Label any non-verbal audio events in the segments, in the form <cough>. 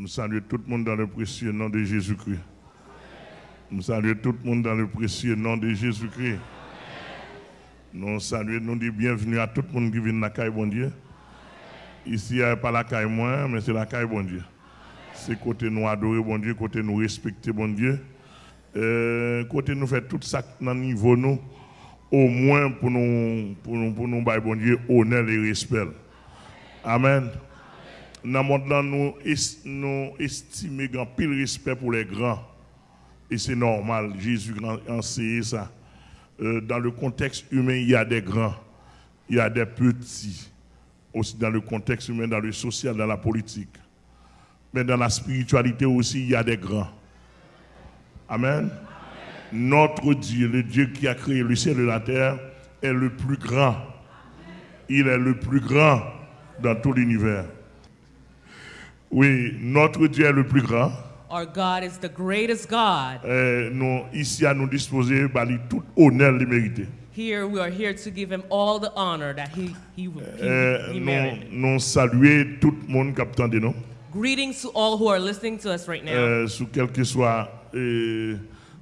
Nous saluons tout le monde dans le précieux nom de Jésus-Christ. Nous saluons tout le monde dans le précieux nom de Jésus-Christ. Nous saluons, nous disons bienvenue à tout le monde qui vient de la caille, bon Dieu. Ici, il n'y a pas la caille moi, mais c'est la caille, bon Dieu. C'est côté nous adorer, bon Dieu, côté nous respecter, bon Dieu. Euh, côté nous faire tout ça dans le niveau nous, au moins pour nous, pour nous, pour nous, bon Dieu, honneur et respect. Amen. Dans le monde, nous, est- nous estimons grand pile respect pour les grands. Et c'est normal, Jésus a enseigné ça. Euh, dans le contexte humain, il y a des grands, il y a des petits. Aussi dans le contexte humain, dans le social, dans la politique. Mais dans la spiritualité aussi, il y a des grands. Amen. Notre Dieu, le Dieu qui a créé le ciel et la terre, est le plus grand. Il est le plus grand dans tout l'univers. Oui, notre Dieu est le plus grand. Our God is the greatest God. Euh, nous, ici, à nous disposer, bah, lui, tout honneur le mérité. Here we are here to give him all the honor that he he, he, Euh, he nous, merited. nous saluer tout le monde qui attend nous, Greetings to all who are listening to us right now. euh, sous quel que soit euh,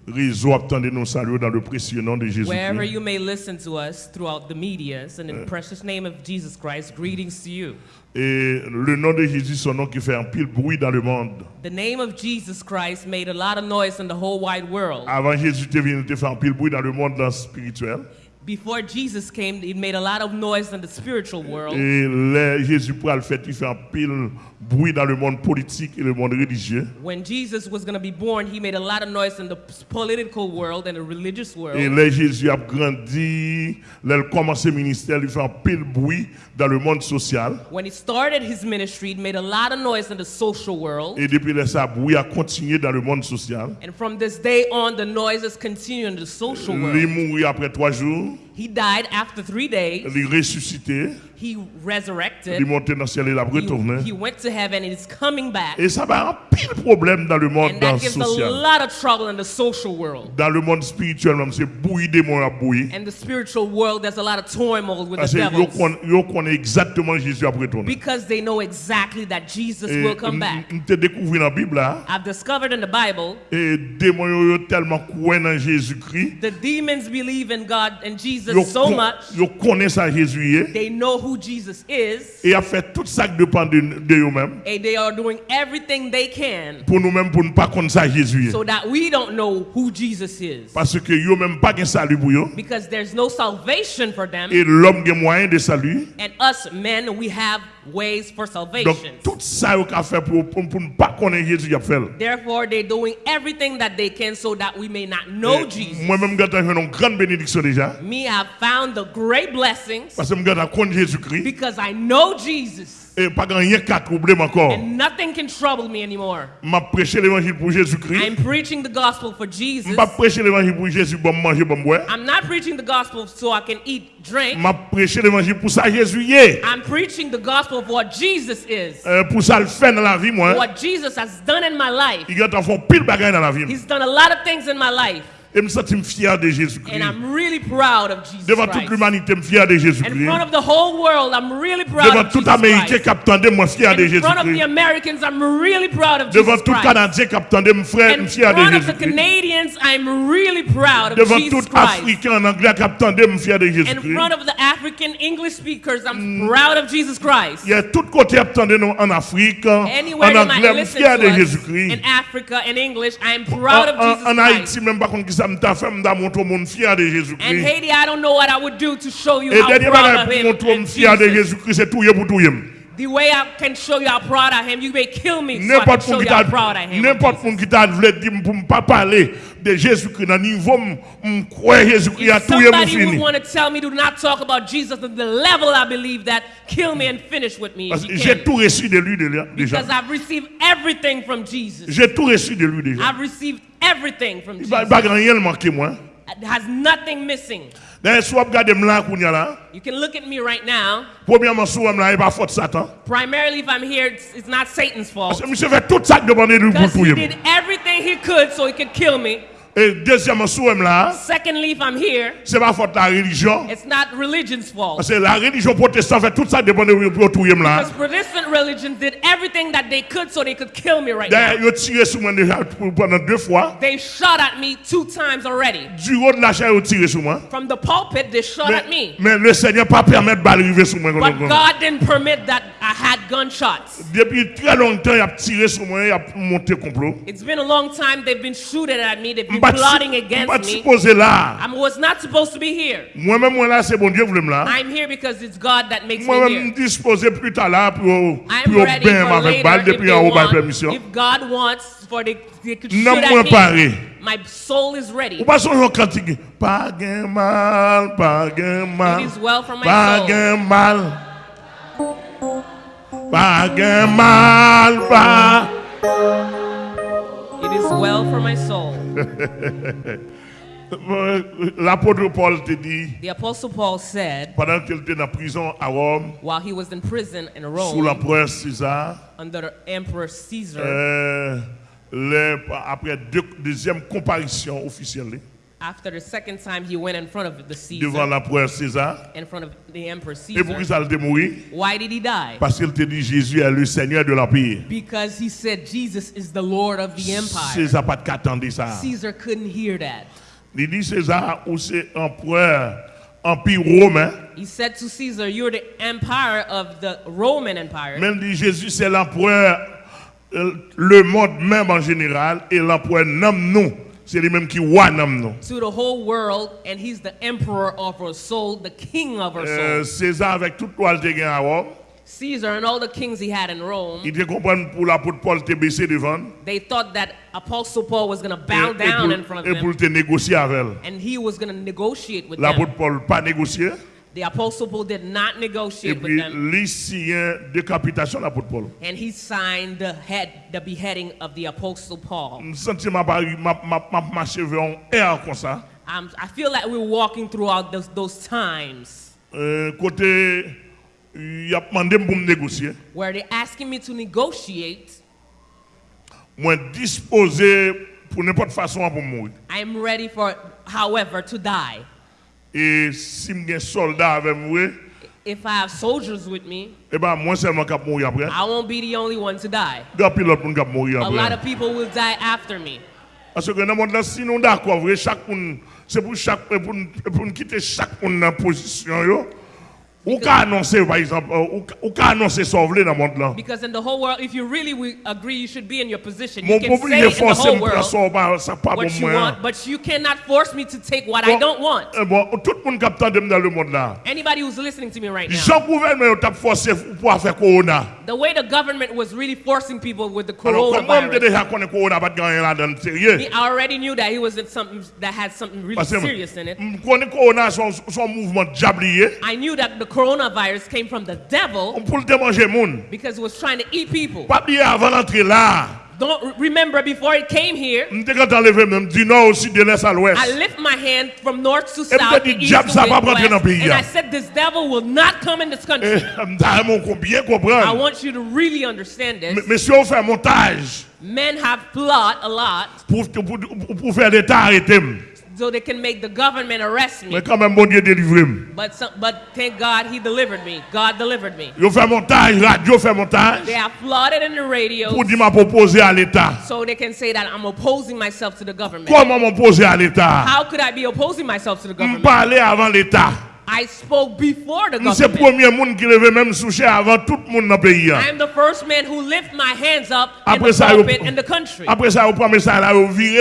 réseau attendez nous saluer dans le précieux nom de Jésus. Wherever you may listen to us throughout the medias, and in the precious name of Jesus Christ, greetings to you. Et le nom de Jésus, son nom qui fait un pile bruit dans le monde. The name of Jesus Christ made a lot of noise in the whole wide world. Avant Jésus te venu te faire un pile bruit dans le monde dans le spirituel. Before Jesus came, it made a lot of noise in the spiritual world. Et là, Jésus pour le fait, il fait un pile bruit dans le monde politique et le monde religieux. When Jesus was going to be born, he made a lot of noise in the political world and the religious Et world. là, Jésus a grandi, là, il commence le ministère, il fait un pile bruit dans le monde social. When he started his ministry, it made a lot of noise in the social world. Et depuis là, ça bruit a continué dans le monde social. And from this day on, the noises continue in the social Il world. mort après trois jours, He died after three days. il est ressuscité, He il est resurrected. monté dans le ciel et il a retourné. He, he went to heaven and is coming back. Et ça va un pile problème dans le monde And dans that gives a lot of trouble in the social world. Dans le monde spirituel, même, c'est démon à. And the spiritual world, there's a lot of turmoil with Parce the que yo devils. con- yo connaît exactement Jésus. Because they know exactly that Jesus Et will come back. on te découvert dans la Bible là, I've discovered in the Bible et démons yo, yo tellement croient dans Jésus-Christ, the demons believe in God and Jesus yo, so much, yo connaissent ça Jésus they know who Jesus is, et a fait tout ça dépend de, eux-mêmes. and they are doing everything they can Pour nous-mêmes, pour ne pas connaître ça Jésus y so that we don't know who Jesus is. Parce que eux-mêmes pas de salut pour eux. Because there's no salvation for them, Et l'homme moyen de salut. and us men, we have ways for Donc salvation. tout ça yo fait pour, pour, ne pas connaître Jésus a fait. Therefore, they're doing everything that they can so that we may not know Jesus. Moi-même, j'ai une grande bénédiction déjà. Me have found the great blessings Parce que je connais Jésus-Christ. because I know Jesus. Et pas rien qu'à troubler encore. And nothing can trouble me anymore. m'a prêché l'évangile pour Jésus-Christ. I'm preaching the gospel for Jesus. m'a prêché l'évangile pour Jésus pour manger, pour boire. I'm not preaching the gospel so I can eat, drink. m'a prêché l'évangile pour ça Jésus est. I'm preaching the gospel of what Jesus is, Euh, pour ça le fait dans la vie moi. what Jesus has done in my life. Il y a fait pile bagaille dans la vie. He's done a lot of things in my life, Et je me sens fier de Jésus-Christ. Really Devant toute l'humanité, je suis fier de Jésus-Christ. Really Devant tout Américain qui attendait, je suis fier de Jésus-Christ. Devant tout Canadien qui attendait, je suis fier de Jésus-Christ. Devant tout Africain en anglais qui attendait, je suis fier de Jésus-Christ. Il y a tout côté attendait nous en Afrique, Anywhere en anglais, je suis fier de Jésus-Christ. En Haïti, même pas qu'on ça m'ta fait m'ta montrer mon fier de Jésus-Christ. And Haiti, I don't know what I would do to show you Et how proud of him. Et dernier bagage pour montrer mon fier de Jésus-Christ, c'est tout pour tout. The way I can show you how proud I am, you may kill me so I can N'importe show qui you how proud I am. n'importe t'a voulu dire pour ne pas parler de Jésus-Christ dans le niveau m croire Jésus-Christ a If tout y est mon somebody would fini. want to tell me to not talk about Jesus at the level I believe that, kill me and finish with me. Parce if que you j'ai tout reçu de lui déjà. Because I've received everything from Jesus. J'ai tout reçu de lui déjà. I've received everything from Il Jesus. va pas rien manquer moi. Has nothing missing. D'ailleurs, soit regarder là qu'on y a là. You can look at me right now. Premièrement, souvent là, il pas faute Satan. Primarily, if I'm here, it's, it's not Satan's fault. que monsieur fait tout ça que demandé de lui pour Because he did everything he could so he could kill me. Et deuxièmement, sous là, Secondly, if I'm here, c'est pas faute de la religion. it's not religion's fault. Que la religion protestante fait tout ça de où tout là. Because Protestant religions did everything that they could so they could kill me right now. Ils ont tiré sur moi déjà pendant deux fois. They shot at me two times already. Du haut de la chair, ils ont tiré sur moi. From the pulpit, they shot Mais, at me. mais le Seigneur pas permettre de balle arriver sur moi. But. God didn't permit that I had gunshots. Depuis très longtemps, il a tiré sur moi, il a monté complot. It's been a long time they've been shooting at me, they've been plotting against me. I was not supposed to be here. I'm here because it's God that makes me here. I'm ready for later if, want, if God wants for the, the shoot at me. My soul is ready. It is well from my soul. It is well for my soul. <laughs> L'apôtre Paul te dit, The Apostle Paul said pendant qu'il était en prison à Rome, while he was in prison in sous Rome l'empereur César, under Emperor Caesar, euh, les- après deux, deuxième comparution officielle after the second time he went in front of the devant Caesar, l'empereur César, in front of the Emperor et pour qui Caesar, ça le mourir? Why did he die? Parce qu'il te dit Jésus est le Seigneur de l'Empire. Because he said Jesus is the Lord of the empire. César pas ça. Caesar couldn't hear that. Il dit César ou c'est empereur, empire romain. He said to Caesar, You're the empire of the Roman Empire. Même dit Jésus c'est l'empereur, euh, le monde même en général, et l'empereur nomme nous. C'est lui-même qui nous. To the whole world, and he's the emperor of our soul, the king of our Euh, soul. César avec toute toile de gain à Rome, Caesar and all the kings he had in Rome, il te comprend pour l'apôtre Paul te baisser devant. they thought that Apostle Paul was going to Et, bow eh, et down in pour, front et of pour them, te négocier avec elle. and he was going to negotiate with them. L'apôtre Paul pas négocié. The Apostle Paul did not Et negotiate with them, décapitation l'apôtre Paul. and he signed the head, the beheading of the Apostle Paul. Um, I feel like we're walking throughout those, those times Euh, côté il a pour négocier. where they're asking me to negotiate. Moi disposé pour n'importe façon pour mourir. I'm ready for, however, to die. E si m gen soldat avè m wè, If I have soldiers with me, Eba, mwen selman kap mouri apre. I won't be the only one to die. Gwa pilot moun kap mouri apre. A lot of people will die after me. Aswe gen nan moun la si nou da kwa vre, chak moun, se pou chak, pou nou kite chak moun nan posisyon yo, Because in the whole world, if you really agree you should be in your position, you can say in the whole world ça pas ça pas pour what you want, but you cannot force me to take what I don't want. eh, tout le monde qui attend dans le monde là. Anybody who's listening to me right now, Jean gouvernement t'a forcé pour faire corona. the way the government was really forcing people with the coronavirus, corona pas de gagner là dans sérieux. he already knew that he was in something that had something really serious in it. on connaît corona son son mouvement diablier. I knew that the coronavirus came from the devil On peut le moun. because it was trying to eat people. Pas oublier avant d'entrer là. Don't remember before it came here, On était quand enlevé même du nord au sud de l'est à l'ouest. I lift my hand from north to south, to east to west, pas rentrer dans le pays, and. I said, this devil will not come in this country. Eh, m'ta mon qu'on bien I want you to really understand this. mais si on fait montage Men have plot a lot so they can make the government arrest me. mais quand même bon Dieu. But some, but thank God he delivered me. God delivered me. Ils fait montage, radio fait montage They have flooded in the radio pour dire à l'État. so they can say that I'm opposing myself to the government. Comment m'opposer à l'État? How could I be opposing myself to the government? parler avant l'État. I spoke before the government. premier monde qui levait même avant tout le monde dans le pays. I am the first man who lift my hands up in the pulpit in the country. Après ça, message là,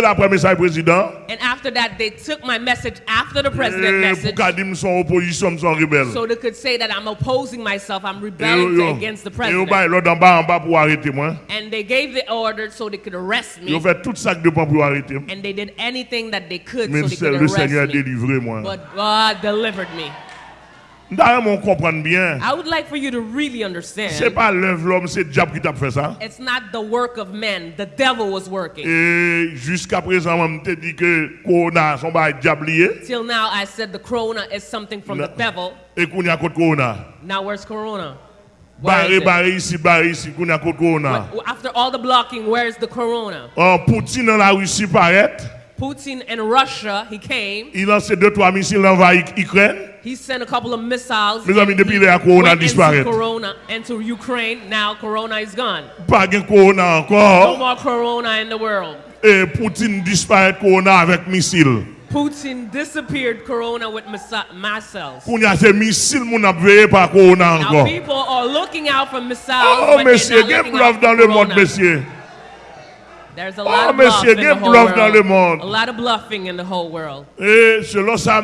la message président. And after that, they took my message after the president pour message dire son opposition, son rebelle. so they could say that I'm opposing myself, I'm Et rebelling against the eh, yo president. en bas en bas pour moi. And they gave the order so they could arrest Ils ont me. fait tout ça de pour arrêter. And they did anything that they could so they could le Seigneur a arrest me. But God delivered me. D'ailleurs, on comprend bien. I would like for you to really understand pas l'œuvre de l'homme, c'est le diable qui t'a fait ça. it's not the work of men, the devil was working. Et jusqu'à présent, on te dit que Corona, son bail diablier. Till now, I said the corona is something from the devil. Et qu'on y a contre Corona. Now, where's corona? Where Barré, is barré ici, barré ici, qu'on y a contre Corona. After all the blocking, where's the corona? En Poutine dans la Russie paraît. Putin in Russia, he came. Il lance deux, trois missiles envahir Ukraine. He sent a couple of missiles. Mes amis, and depuis le corona disparaît. into Corona, into Ukraine. Now Corona is gone. Pas de corona No more Corona in the world. Et Poutine disparaît corona avec missile. Putin disappeared Corona with missiles. Qu'on y a ces missiles, mon a veillé par corona Now people are looking out for missiles, Oh, but monsieur, they're il y a not looking bluff out dans le monde, monsieur. There's a Oh, lot of bluff monsieur, in il y a bluff dans le monde. A lot of bluffing in the whole world. Et selon ça,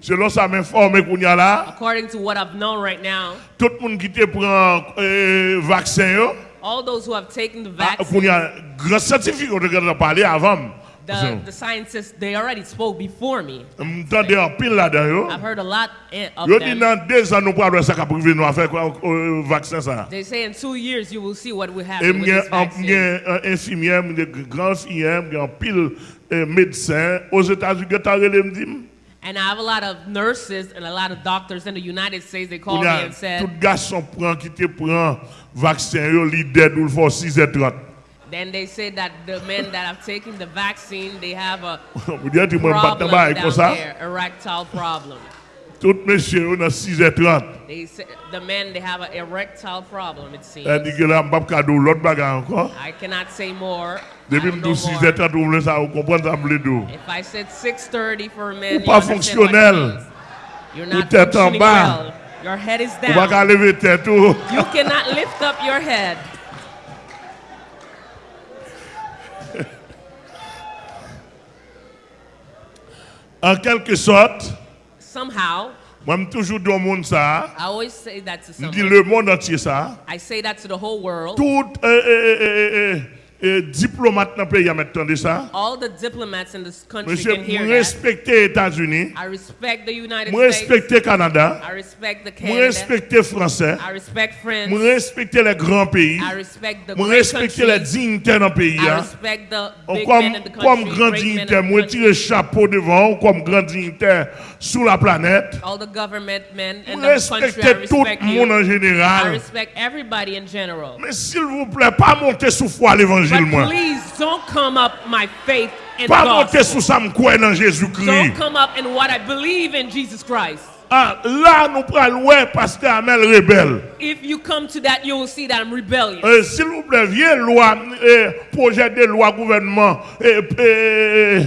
selon ça m'informe qu'on y a là, According to what I've known right now, tout le monde qui te prend euh, vaccin, yo, all those who have taken the ah, vaccine, qu'on y a grand on a parlé avant. The, the scientists, they already spoke before me. M'entendez en pile là-dedans, yo. I've heard a lot eh, of Yo dit them. dans deux ans, nous pourrons ça qui privé nous faire quoi, vaccin ça. They say in two years you will see what will Et happen eh, with this a vaccine. un eh, infirmière, m'y grand infirmière, m'y a pile médecin aux États-Unis, qui relé me dit, And I have a lot of nurses and a lot of doctors in the United States. They called me and said, tout garçon prend qui te prend vaccin, yo, li dead ou le faut 6h30. Then they say that the men that have taken the vaccine, they have a Vous dites, moi, je problem down there, erectile problem. Tout monsieur, on a 6h30. They say, the men, they have an erectile problem, it seems. Elle dit que là, je ne cadeau l'autre bagarre encore. I cannot say more. Depuis don't que know nous more. 6h30, vous voulez ça, vous comprenez ça, vous voulez. If I said 6.30 for men, pas understand what it fonctionnel. means. You're not functioning well. Your head is Vous ne pouvez pas down. tout. Oh. You cannot lift up your head. En quelque sorte, Somehow, moi, je toujours dans le monde ça. I always say that to Je dis le monde entier ça. I say that to the whole world. Tout euh, euh, euh, euh, euh, diplomate dans le pays a maintenant de ça. All the diplomats in this country Monsieur, can hear respecte les États-Unis. I respect the United States. respecte le Canada. I respect the Canada. respecte les Français. I respect France. Respecte les grands pays. I respect the respecte les countries. dignitaires dans le pays. I hein. respect the big Comme, men in the comme country, grand great men in dignitaire, the moi country. tire le chapeau devant, comme grand dignitaire sur la planète. all the government men in the country. I respecte tout le monde en I général. respect everybody in general. Mais s'il vous plaît, pas monter sous foi l'évangile, But moi. please don't come up my faith in the Pas monter sous ça, me croire dans Jésus-Christ. Don't come up in what I believe in Jesus Christ. Ah, là, nous prenons ouais, pasteur Amel rebelle. If you come to that, you will see that I'm rebellious. Euh, S'il vous plaît, viens loi, euh, projet de loi gouvernement. Euh, euh,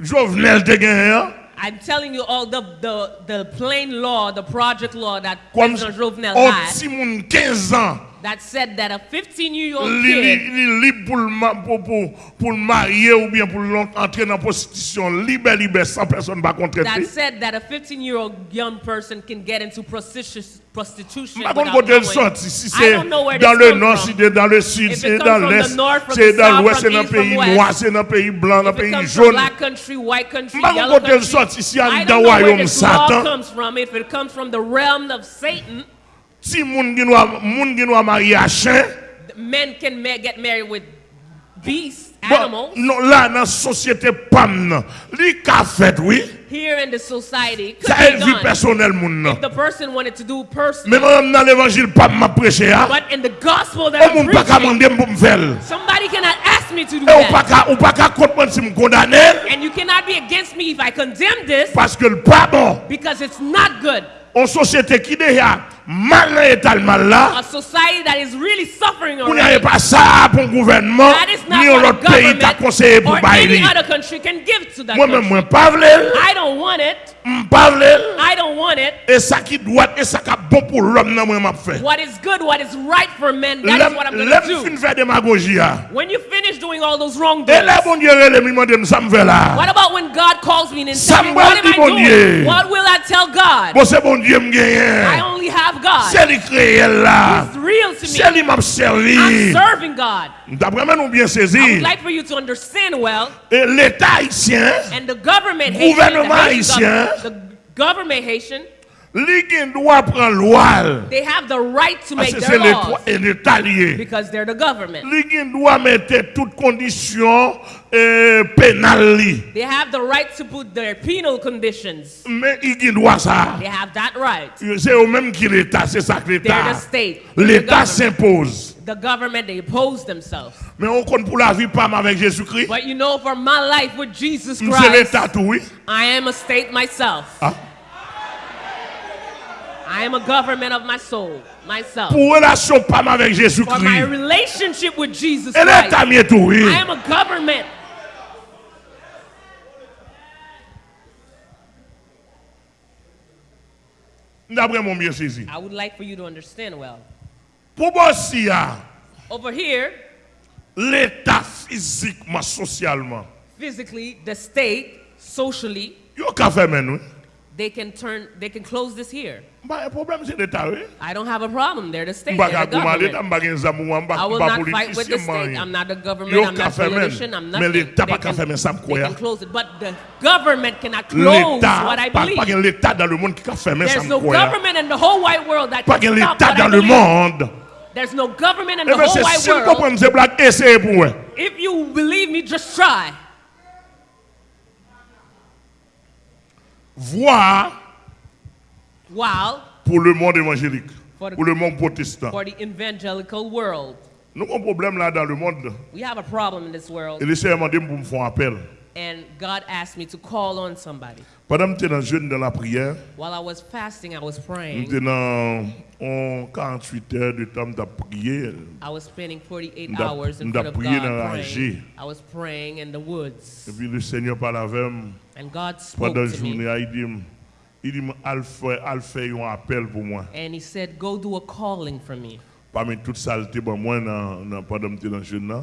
Jovenel te gagné, hein? I'm telling you all the, the, the plain law, the project law that Comme President Jovenel had petit monde 15 ans. That said that a 15 year old li, li, kid li libre pour, pour, pour, pour marier ou bien pour entrer dans prostitution, libre, libre, sans personne ne va contre that said that a 15 year old young person can get into prostitution, prostitution Par contre, without côté le knowing. sorti, si I don't know where dans le nord, from. si c'est dans le sud, c'est dans l'est, c'est the dans south, l'ouest, c'est dans pays west. noir, c'est dans pays blanc, dans le If it pays jaune. black country, white country, yellow contre, côté le country, I don't know where this law comes from. If it comes from the realm of Satan, si moun doit moun à chien, men can get married with beasts, animals. non, là, dans la société PAM, nan, li ka fait, oui, Here in the society, could ça vie personnelle, moun nan. The person wanted to do personal, Mais moi, dans l'évangile PAM, m'a prêché, hein. but in the gospel that Oh, I'm preaching, somebody cannot ask me to do Et ou that. qu'à ou comprendre si me condamner And you cannot be against me if I condemn this parce que le pas bon. because it's not good. En société qui déjà mal dans l'état mal là, A society that is really suffering on n'y a already. pas ça pour le gouvernement That is ni what autre pays t'a government conseillé pour or any bailler. other country can give to that Moi même country. moi pas vle, I don't want it. I don't want it. et ça qui doit et ça qui est bon pour l'homme nan moi m'a fait. What is good, what is right for men, that is what I'm going to fin do. faire démagogie là. When you finish doing all those wrong Et là bon Dieu relève me demande ça me fait là. what about when God calls me and tells me, what am I bon doing? What will I tell God? Bon c'est bon Dieu me Have God. C'est lui créé là. It's real to C'est lui m'a I'm serving God. D'après moi nous bien I would like for you to understand well, Et l'État haïtien, and the government Haitian, Gouvernement haïtien. the government Haitian, Li gen dwa pran loal. They have the right to make their laws. Se l'Etat liye. Because they're the government. Li gen dwa mette tout kondisyon e, penal li. They have the right to put their penal conditions. Men i gen dwa sa. They have that right. Se ou menm ki l'Etat, se sak l'Etat. They're the state. L'Etat s'impose. The government, they oppose themselves. Men on kon pou la vi pam avèk Jésus-Christ. But you know for my life with Jesus Christ. Mse l'Etat ou oui. I am a state myself. Ha? Ah? I am a government of my soul, myself. Pour relation pas avec For my relationship with Jesus Christ, mieux tout, oui. I am a government. D'après mon saisi. I would like for you to understand well. Pour ah, Over here, l'État physiquement, socialement, physically, the state, socially, yo ka fait men, oui. they can turn, they can close this here. I don't have a problem. They're the state. They're the government. I will not fight with the state. I'm not the government. I'm not a politician. I'm nothing. They can, they can close it. But the government cannot close what I believe. There's no government in the whole wide world that can stop what I believe. There's no government in the whole wide world. If you believe me, just try. Voir While pour le monde évangélique, For the- pour le monde protestant. for the evangelical world, Nous avons un problème là dans le monde. we have a problem in this world, Et le Seigneur m'a dit pour me faire un appel. and God asked me to call on somebody. Pendant que j'étais dans le jeûne dans la prière, While I was fasting, I was praying. j'étais dans en 48 heures de temps de prier. I was spending 48 M'da- hours in front of God praying. I was praying in the woods, Et puis le Seigneur parle avec moi and God spoke pendant to journée. me, Il dit, il dit, Al fait, un appel pour moi. and He said, "Go do a calling for me." Parmi toute saleté, bon, moi, dans, dans, pendant que j'étais dans le jeûne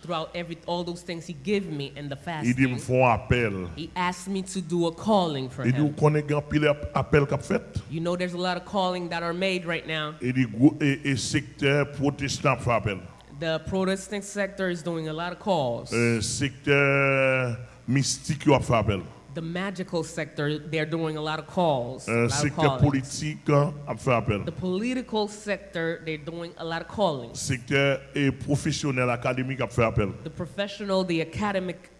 Throughout every all those things He gave me in the il dit, me font appel. He asked me to do a calling for Il Him. grand pile appel qu'a fait? You know, there's a lot of calling that are made right now. Il dit, et, secteur protestant fait appel. The Protestant sector is doing a lot of calls. Euh, secteur mystique, fait appel. The magical sector, they're doing a lot of calls. Eh, lot secteur politique, a fait appel. The political sector, they're doing a lot of callings. secteur et eh, professionnel académique a fait appel. The professional, the academic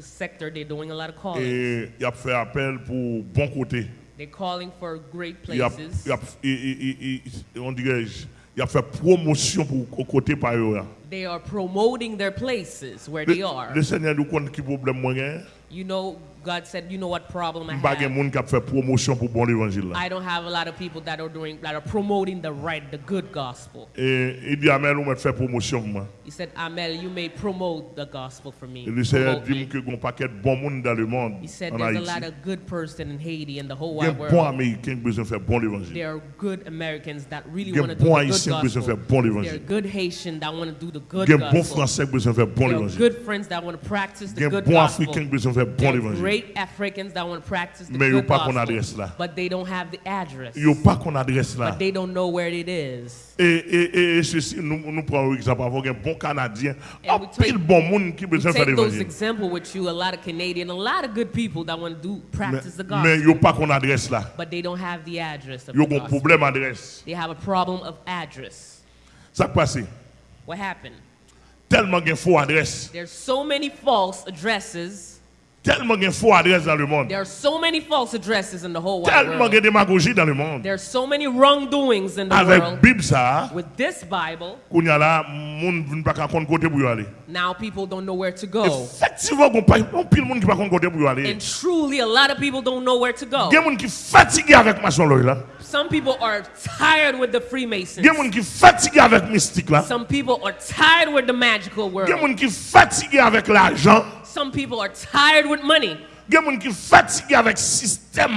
sector, they're doing a lot of callings. Eh, et il a fait appel pour bon côté. They're calling for great places. a, on dirait, il a fait promotion pour côté par eux. They are promoting their places where they are. Le, Seigneur nous qui problème moi. You know, God said, you know what problem I have. I don't have a lot of people that are doing that are promoting the right, the good gospel. He said, Amel, you may promote the gospel for me. He said, there's a lot of good person in Haiti and the whole wide world. There are good Americans that really want to do the good gospel. There are good Haitians that want to do the good gospel. There are good friends that want to practice the good gospel. Africain qui a besoin de faire bon There are évangile. great Africans that want to practice the Mais ils n'ont good pas adresse gospel. là. But they don't have the address. Pas qu'on adresse là. But they don't know where it is. Et, et, et, ceci, nous, nous prenons exemple. Avant un bon Canadien, And un we take- pile bon monde qui besoin de faire Take those example with you, a lot of Canadian, a lot of good people that want to do practice the gospel. pas qu'on adresse là. But they don't have the address of the gospel. problème adresse. They have a problem of address. Ça. What happened? Tellement de faux adresses. There's so many false addresses. Tellement de faux adresses dans le monde. There are so many false addresses in the whole wide Tellement de démagogie dans le monde. There are so many wrongdoings in the Avec world. Bible ça. With this Bible. Qu'on y a là, monde ne pas compte côté pour y aller. Now people don't know where to go. Effectivement, on pas on pile monde qui pas compte côté pour y aller. And truly a lot of people don't know where to go. Des monde qui fatigué avec maçon là. Some people are tired with the Freemasons. Des monde qui fatigué avec mystique là. Some people are tired with the magical world. Des monde qui fatigué avec l'argent. Some people are tired with money. Il y a des gens qui fatigué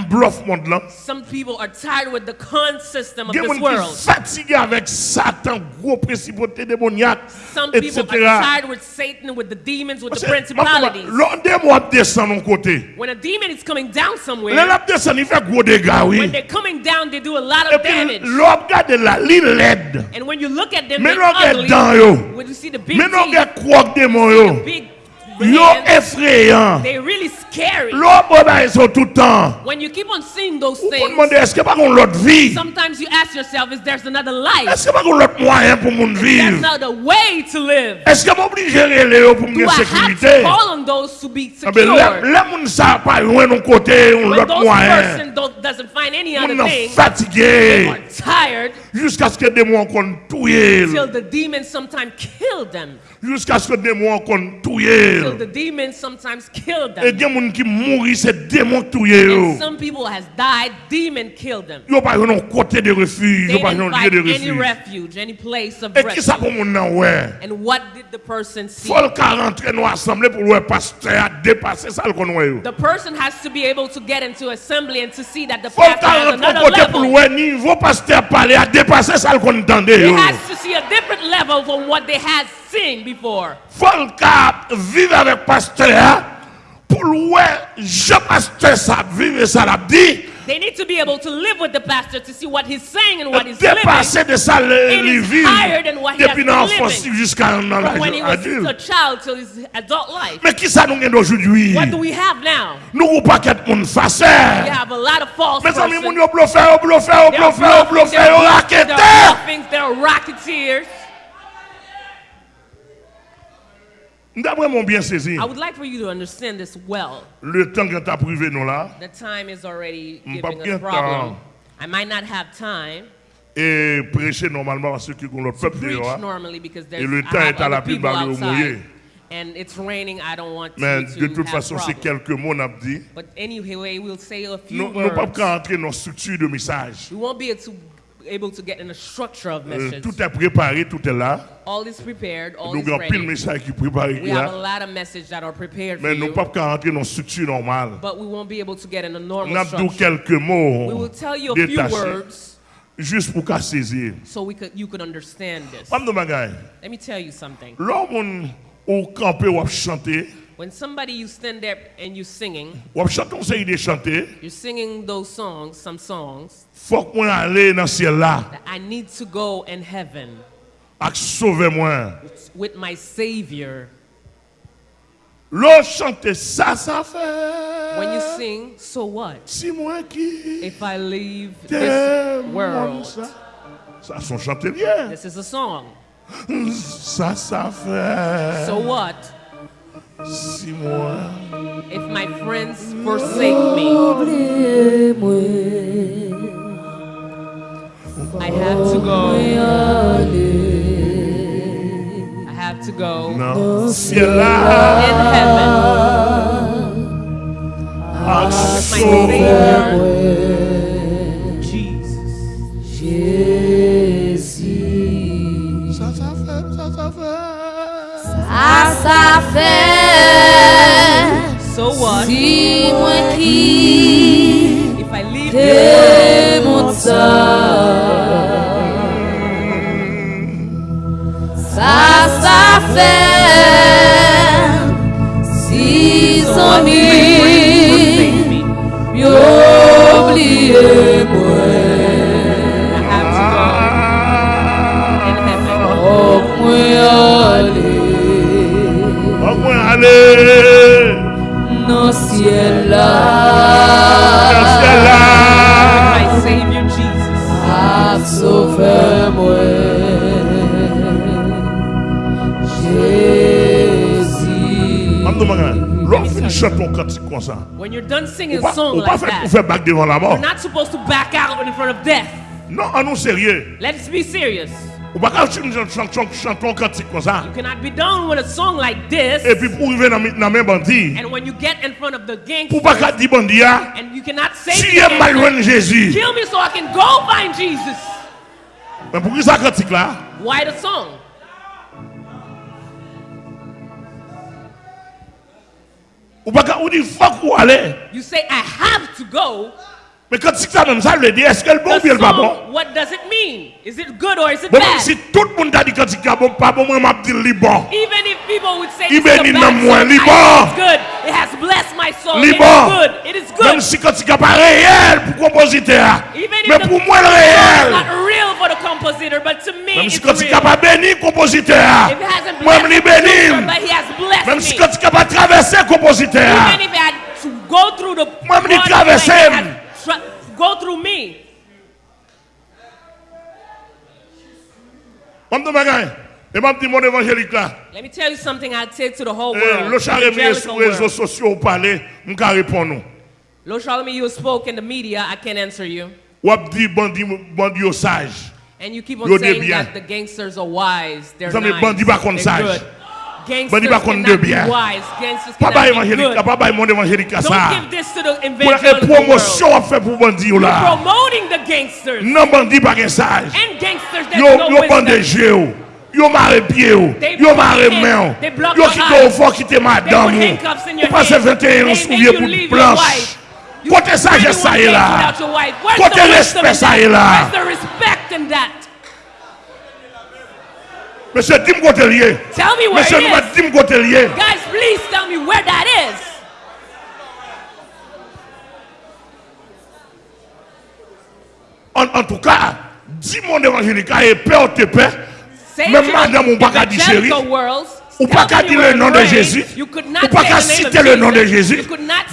bluff monde là. Some people are tired with the con system of Il y a des this world. fatigué avec Satan, gros principauté démoniaque, Some people are tired with Satan, with the demons, with the principalities. L'on démon descend de côté. When a demon is coming down somewhere, lap descend, il fait gros dégâts, when they're coming down, they do a lot of damage. l'on regarde là, l'île laide. And when you look at them, they're ugly. yo. When you see the big teeth, regarde quoi démon yo. big Yo effrayant. They really scary. L'autre bagaille sont tout le temps. When you keep on seeing those things. Vous demandez est-ce que pas qu'on l'autre vie? Sometimes you ask yourself is there's another life? Est-ce que pas qu'on l'autre moyen pour mon vivre? Another way to live. Est-ce que m'obligé relever pour mon sécurité? Do I have to call on those to be ah secure? Mais là moun ça pas loin non côté on l'autre moyen. When those person doesn't find any other thing. fatigué. Tired. Jusqu'à ce que des mots qu'on touye. Till the demons sometimes kill them. Jusqu'à ce que des mots qu'on touye. The demons sometimes kill Et them. gen moun qui mourit c'est démon touye yo. And some people has died, demon killed them. Yo pas yon côté de refuge, They yo didn't yon lieu any refuge. any place of Et qui ça pour refuge. moun nan ouais? And what did the person see? Faut le rentrer nous assembler pour le pasteur a dépassé ça le qu'on ouais yo. The person has to be able to get into assembly and to see that the pastor has another level. le niveau pasteur parler a dépassé ça le qu'on entendait He has to see a different level from what they had seen before. Faut le vivre avèk pasteur ya, pou louè, je pasteur ça vivre ça la dit. They need to be able to live with the pastor to see what he's saying and what he's living. de sa le vivre depuis l'enfance jusqu'à l'âge adulte. a child till his adult life. Mais qui ça nous gagne aujourd'hui? What do we have now? Nous ou pas qu'être monde facile. We have a lot of false Mais amis, moun yo bluffé, yo bluffé, oh, yo bluffé, oh, yo bluffé, yo racketeur. They're racketeers. D'après mon bien saisi, I would like for you to understand this well. le temps que privé nous là, The time is already giving pas us problem. temps. I might not have time et prêcher normalement à ceux qui ont peuple dehors. there's Et le temps est à la pluie, mouillé. And it's raining. I don't want Mais to, de to toute façon, c'est quelques mots dit. But anyway, we'll say a few Nous ne pouvons pas entrer dans la structure de message. We won't be able to, get in the structure of Euh, message. tout est préparé, tout est là. all is prepared, all Nous is pile message qui préparé We have a lot of messages that are prepared for nous dans structure normale. but we won't be able to get in a normal a structure. quelques We will tell you a few words juste pour qu'à saisir. so we could, you could understand this. Let me tell you something. L'homme au campé ou chanter, When somebody you stand there and you're singing, ou chanter, on sait de chanter. you're singing those songs, some songs, Faut qu'on aller dans le ciel là, that I need to go in heaven à sauver moi. with my Savior. L'on chante ça, ça fait. When you sing, so what? Si moi qui If I leave this world. Ça, son chanter bien. this is a song. Ça, ça fait. So what? Si moi. If my friends forsake me, I have to go. I have to go là, in heaven. My singing a song like that. We're not supposed to back out in front of death. Non, anon serye. Let's be serious. Ou baka chanton kantik kon sa. You cannot be done with a song like this. E pi pou rive nan men bandi. And when you get in front of the gangsters. Ou baka di bandi ya. And you cannot say si to the gangsters. Kill me so I can go find Jesus. Men pou ki sa kantik la. Why the song? Ou baka ou di fok ou ale. You say I have to go. Men kon si sa menm sa le di, eske l bon bi l pa bon? What does it mean? Is it good or is it bon, bad? Bon si tout moun ta di kon si ka bon pa bon, mwen map di li bon. Even if people would say Even it's a bad song, li bon. it's good. It has blessed my soul. Li bon. It is bon. good. It is good. Menm si kon si ka pa reyel pou kompozite a. Men pou mwen reyel. It's not real for the compositor, but to me Même it's real. Menm si kon si ka pa beni kompozite a. Mwen li benim. But he has Même Même me. si quand tu de traverser le compositeur, Even if it had to go through the Moi, me dit one traverser. thing, it had tra- go through me. je me dis, bagaille. et je dis mon évangélique là, Let me tell you something I take to the whole eh, world. charré evangelical sur les réseaux sociaux parler, vais répondre. Charlemagne, you spoke in the media. I can't answer you. Ou ap di bandi, bandi sage. And you keep on saying that the gangsters are wise. They're nice. bandit pas contre They're good. Mwen di bakon debyen. Pa bay evanjelika, pa bay moun evanjelika sa. Mwen la e promosyon ap fe pou bandi yo la. Nan bandi bagen saj. Yo bandeje yo. Yo mare pie yo. Yo mare men yo. Yo kite ou fò, kite madame yo. Ou pase 21 an souvye pou planche. Kote saje sa e la. Kote respect sa e la. Monsieur, dis-moi où Tell me where Monsieur, it is. Monsieur, Guys, please tell me where that is. En, en tout cas, dis mon évangélique, et paix, ou te paix. Même madame, on ne pas dire chérie. Ou pas qu'à dire le nom de Jésus. Ou pas qu'à citer le nom de Jésus.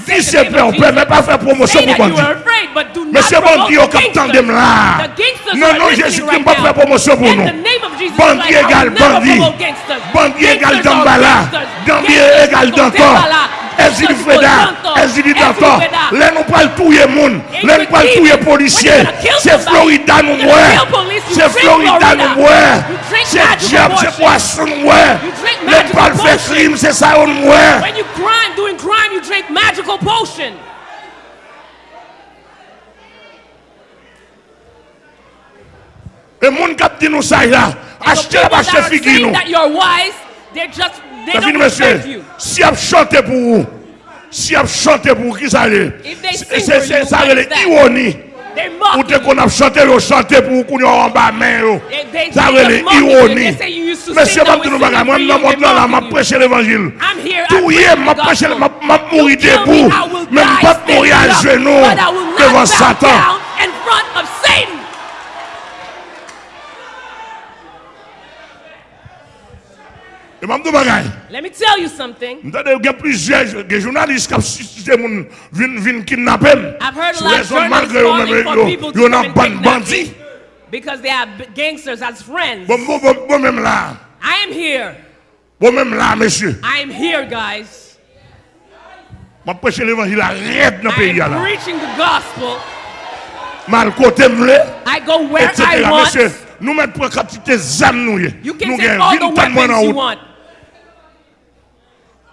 Dis c'est vrai, on ne peut même pas faire promotion pour bon Dieu. Mais c'est bon Dieu qui tend de là. Non, non, Jésus qui ne peut pas faire promotion pour nous. Bandit égale bandit. Bandit égale dambala. Bandit égale d'encore. Ezidi Freda, Ezidi Dator, lè nou pal touye moun, lè nou pal touye polisye, se Florida nou mwen, se Florida nou mwen, se Diab, se Poisson nou mwen, lè nou pal fè krim, se sa ou nou mwen. When you crime, doing crime, you drink magical potion. E moun kap di nou sa ya, achete la bache figi nou. Fini monsye, si ap chante pou ou, si ap chante pou ou ki sa le, se sa le ironi, ou te kon ap chante yo. Chante pou ou koun yo an ba men yo, sa le ironi. Monsye, mab di nou baga, mwen nan mot nan la, mab preche l'evangil, touye mab preche, mab mouri debou, men mab mouri an jenou, devan satan. E mam do bagay. Let me tell you something. Mdade gen plizye, gen jounalist kap siste moun vin kidnapen. I've heard a lot of journalists calling for people to come and kidnap people. Because they have gangsters as friends. Bon, bon, bon, bon mèm la. I am here. Bon mèm la, mèsyè. I am here, guys. Ma preche l'evangil a red nan peyi ya la. I am preaching the gospel. Mal kote mle. I go where I want. Mèsyè, nou mèt pou katite zan nou ye. You can take all the weapons you want.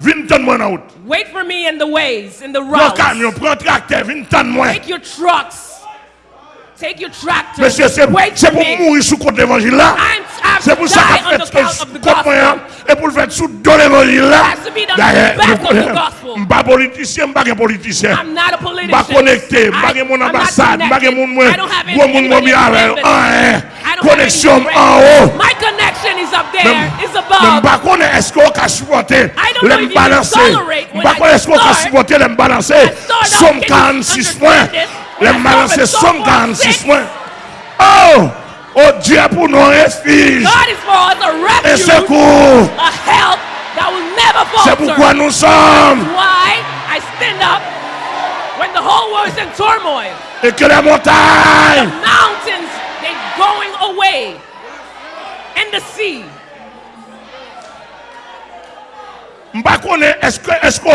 20 tonnes moins en. Wait for me in the ways, in the Prends routes. camion, prends tracteur, 20 tonnes moins. Take your trucks. Mesye se pou mouri sou kote evanjil la Se pou sa ka fet kote mwen E pou fet sou do evanjil la Mba politisyen, mba gen politisyen Mba konekte, mba gen moun ambasade Mba gen moun mwen, mwen moun mwen mi avel Koneksyon an ou Men mba konen esko ka supporte Le mbalanse Mba konen esko ka supporte le mbalanse Som 46 mwen Les When I balancer start with somme Psalm 46 46. points. Oh! Oh Dieu pour nos refuges God is for us a et refuge, secours. a help that will never C'est pourquoi nous sommes. Why I stand up when the whole world is in turmoil. Et que les montagnes Mountains, they going away. And the sea. M'pas connaît est-ce que est-ce que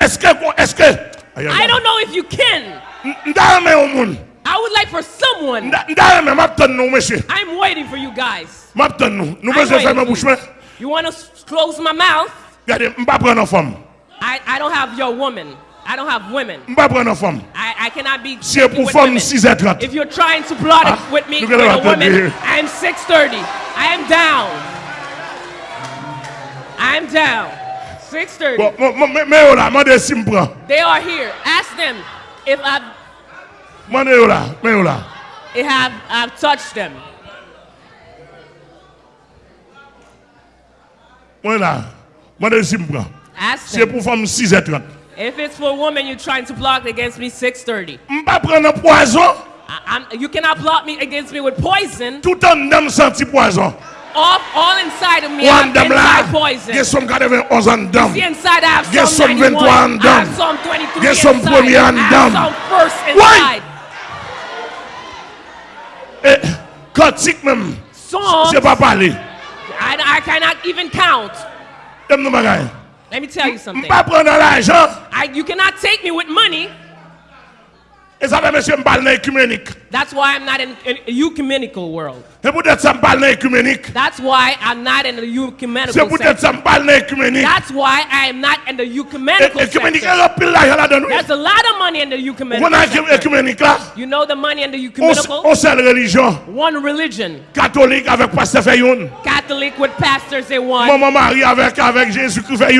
est-ce que est-ce que Aïe, aïe, I don't know if you can. M'da mais au monde. I would like for someone. M'da m'da mais m'attend nous monsieur. I'm waiting for you guys. M'attend nous. Nous I'm besoin faire ma waiting bouche for you. You want to close my mouth? Regardez, m'pas prendre en femme. I, I don't have your woman. I don't have women. M'pas prendre en femme. I, I cannot be C'est with women. If you're trying to plot it Ah, with me, with a woman. I am 630. I am down. I am down. 630. Bon, mon- mon- mais mais oh là, moi si me prend. They are here. Ask them if I've, mais oh if I've, I've touched them. Moi là. Moi si me prend. Ask C'est them. pour femme 6h30. If it's for a woman you're trying to block against me, 630. M'pas prendre poison. I, I'm, you cannot block me against me with poison. Tout en dame senti poison. Off all inside of me. Ou I an have dam la, inside poison. gen som 91 an. See inside I have Get some 91. 23 and down. Psalm 23 Get some premier and down. Why? inside. Eh, e, kantik men, Psalms, se pa pale. I, I cannot even count. Dem nou bagay. Let me tell you something. Mpa pren nan l'ajan, I, you cannot take me with money. Sa fe mese mbal nan ekumenik. That's why I'm not in an ecumenical world. Pou det mbal nan ekumenik. That's why I'm not in the ecumenical pou det sector. mbal nan ekumenik. That's why I am not in the ecumenical e eh, eh, sector. rapil la den. There's a lot of money in the ecumenical Wou nan sector. la, You know the money in the on, ecumenical? on religion. One religion. Katolik avek paste fe yon. Catholic with pastors, they're one. Maman Marie avek, avek Jésus ki fe.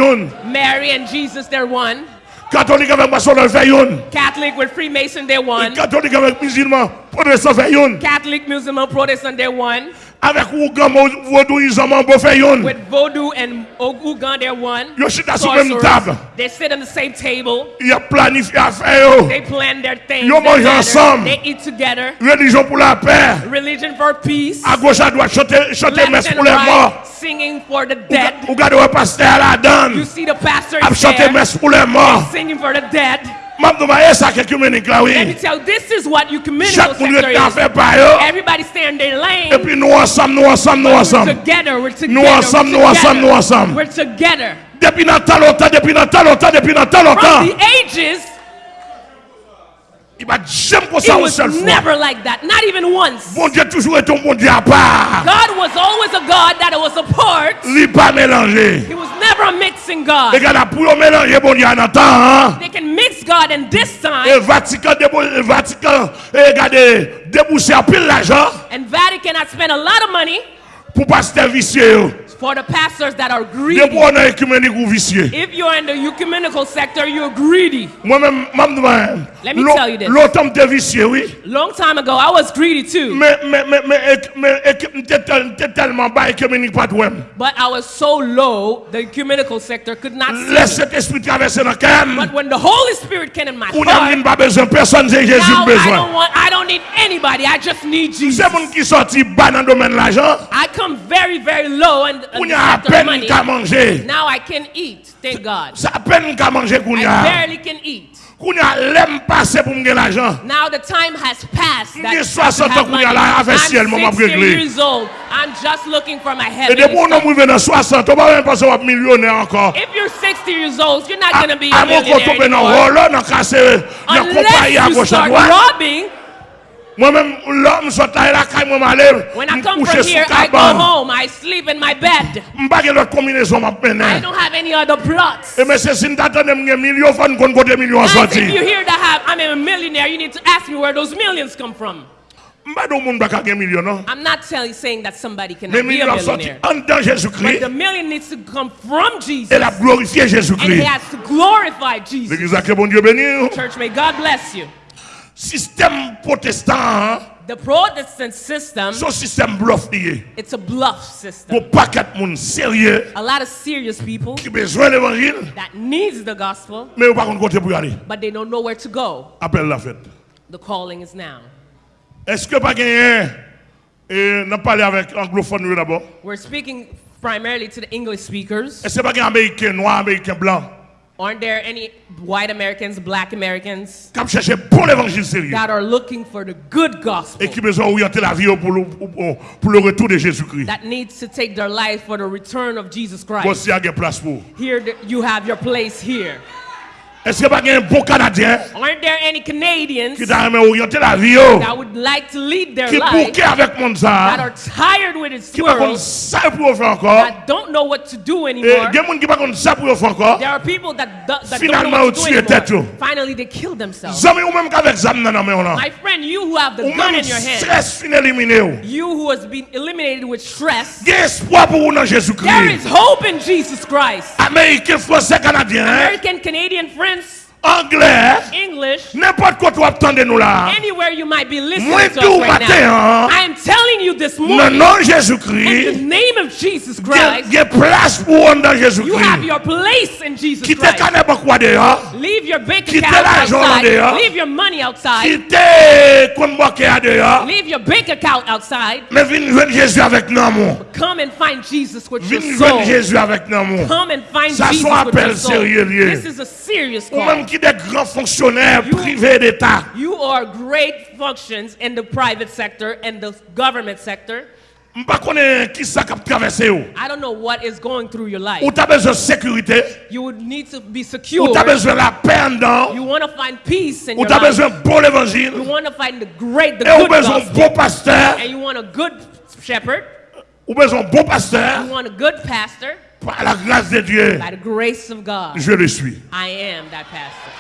Mary and Jesus, they're one. Katolik avèk masonol fè yon. Catholic with Freemason they're one. Katolik avèk musulman protestant fè yon. Catholic musulman protestant they're one. Avèk ou gan vodou yi zanman bo fè yon. With vodou and Ogugan they're one. Yo sit asou mèm tab. They sit on the same table. Yo planifi a fè yo. They plan their things. Yo manj ansam. They eat together. Religion pou la pè. Religion for peace. A goch a dwat chote mes pou lè mò. Singing for the dead. Ou gade wè paste a la dan. You see the pastor is there. Ap chote mes pou lè mò. Singing for the dead. Mam nou ma sa ke kumenik la Let me tell you, this is what ecumenical Chak moun yo sector tan is. fe pa yo. Everybody stay in their lane. pi nou ansam, nou ansam, nou We're together. We're together. Nou ansam, nou we're together. nou ansam. We're together. Depi nan talota, depi nan talota, depi From the ages, I ba jem kon sa it ou was never like that. Not even once. Bon Dieu toujou eton bon Dieu a part. God was always a God that was apart. Li pa mélanger. He was never a mixing God. gada pou yo mélanger bon Dieu tan. They can mix God in this time, Vatican, debo, e Vatican, e gade, a pil l'ajan and Vatican had spent a lot of money pou pasteur yo. for the pastors that are greedy. Debo an ekumenik ou visye. If you're in the ecumenical sector, you're greedy. Let me tell you this. L'autom te visye, oui. Long time ago, I was greedy too, but I was so low, the ecumenical sector could not see Lè me. set esprit travesse nan kem. But when the Holy Spirit came in my heart, vin ba bezon, person se Jésus now I don't want, I need anybody. I just need Jesus. Se moun ki sorti ba nan domen l'ajan. I come very very low and Kounya apen ka manje. Now I can eat. Thank God. Sa apen ka manje kounya. I barely can eat. Kounya lem pase pou mgen l'ajan. Now the time has passed. Mgen 60 ans kounya la ave siel mwen mwen pregle. I'm 16 years old. I'm just looking for my heaven. E de pou nou mwen nan 60, ou pa mwen pase wap milyonè ankon. If you're 60 years old, you're not going to be a millionaire anymore. A mwen kon tombe nan rolo, nan kase, nan kompaye a gosha doan. Unless you start robbing, Mwen men, lò, m sot la la kay mwen When I come from here, I go home. I sleep in my bed. M bagye lot kombinezon map I don't have any other plots. E men se sin datan dem gen milyon, fan kon kote milyon Guys, if you hear that I'm a millionaire, you need to ask me where those millions come from. M ba do moun baka gen milyon, non? I'm not telling, saying that somebody can be a milyon ap soti millionaire. But the million needs to come from Jesus. And he has to glorify Jesus. L'Église a ke bon Dieu béni. Church, may God bless you. Système protestant, The Protestant system, So système bluff liye. it's a bluff system. Pou paket moun serye, A lot of serious people ki bezwen l'évangile, that needs the gospel, men ou pa kon kote pou yale. but they don't know where to go. Apel la fête. The calling is now. Eske pa genyen, e nan pale avèk anglophone d'abord, We're speaking primarily to the English speakers. eske pa gen Ameriken noir, Ameriken blanc, Aren't there any white Americans, black Americans kap chèche bon l'évangile serye, that are looking for the good gospel ki bezwen oryante la vie yo le- pou, pou le retour de Jésus-Christ. that needs to take their life for the return of Jesus Christ? Vosi a gen plas. Here, th- you have your place here. Eske pa gen bon Kanadyen, Aren't there any Canadians ki ta oryante la vie that would like to lead their ki life pouke avèk moun that are tired with its ki pa kon world, sa pou yo fè ankor, that don't know what to do e anymore? gen moun ki pa kon sa pou yo fè There are people that, do, that don't know what to do anymore. Finally, they kill themselves. zami ou mèm kavèk zam nan anmen nan, My friend, you who have the ou gun in your hand, stres fin elimine you who has been eliminated with stress, gen espoir pou ou nan Jésus-Christ. is hope in Jesus Christ. Ameriken, Fransè, Kanadyen, American, Canadian friends, anglais, English, n'importe quoi tu attendez nous là. anywhere you might be listening Moi, to us right now. I am telling you this Le morning, nom in Jésus-Christ, the name of Jesus il y a- il Christ, Get place pour on dans you have your place in Jesus Christ. pas quoi dehors, Leave your bank account outside. dehors. Leave your money outside. compte bancaire dehors, Leave your bank account outside. mais viens Jésus avec nous, amour. Come and find Jesus with your Viens soul. Jésus avec nous, amour. Come and find Ça, Jesus with your soul. sérieux. This is a serious Ou call. Qui des grands fonctionnaires privés d'État. You are great functions in the private sector and the government sector. Je ne sais pas qui ça qui a traversé. Ou I don't know what is going through your life. tu as besoin de sécurité, You would need to be secure. tu as besoin de la paix en dedans, You want to find peace in ou your life. bon évangile, You want to find the great, the good gospel. bon pasteur, And you want a good shepherd. ou besoin de bon pasteur, You want a good pastor. Par la grâce de Dieu, By the grace of God, je le suis. I am that pastor.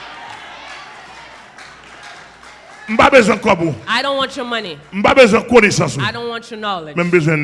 Pas besoin de quoi. I don't want your money. Besoin de connaissance. I don't want your knowledge. Même besoin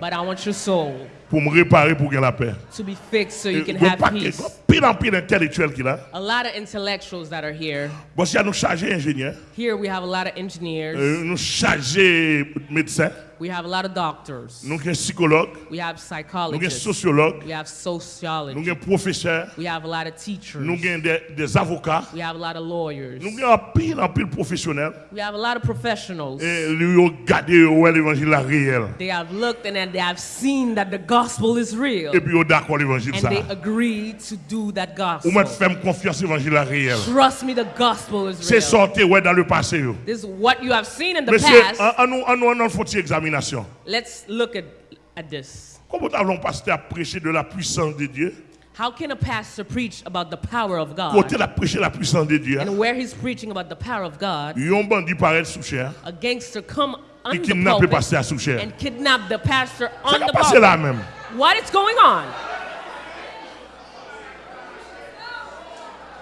But I want your soul pour me réparer pour gagner la paix. to be fixed so you can a have peace. pile en pile intellectuel qui là. A lot of intellectuals that are here. Bon, si nous chargé ingénieur, Here we have a lot of engineers. euh, nous chargé médecin, We have a lot of doctors. nous avons psychologue, We have nous avons psychologists. We have nous sociologists. avons professeur, We have a lot of teachers. nous avons des, des avocats, We have a lot of lawyers. nous avons pile en pile professionnel. We have a lot of professionals. Et lui ont gardé ouais, l'évangile réel. They have looked and then they have seen that the gospel is real. Et puis ils d'accord l'évangile And they agreed to do that Ou gospel. faire confiance l'évangile réel. Trust me, the gospel is C'est real. sorti ouais dans le passé. This is what you have seen in the Monsieur, past. nous, nous, nous, faut une examination. Let's look at, at this. Comment avons pasteur prêcher de la puissance de Dieu? How can a pastor preach about the power of Côté God? la prêcher la puissance de Dieu. And where he's preaching about the power of God, Yon bandit paraît sous chair. a gangster come on the pulpit pasteur sous chair. and kidnap the pastor on the passer là pulpit. même. What is going on?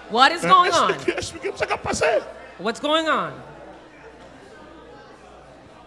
What is going on? What's going on?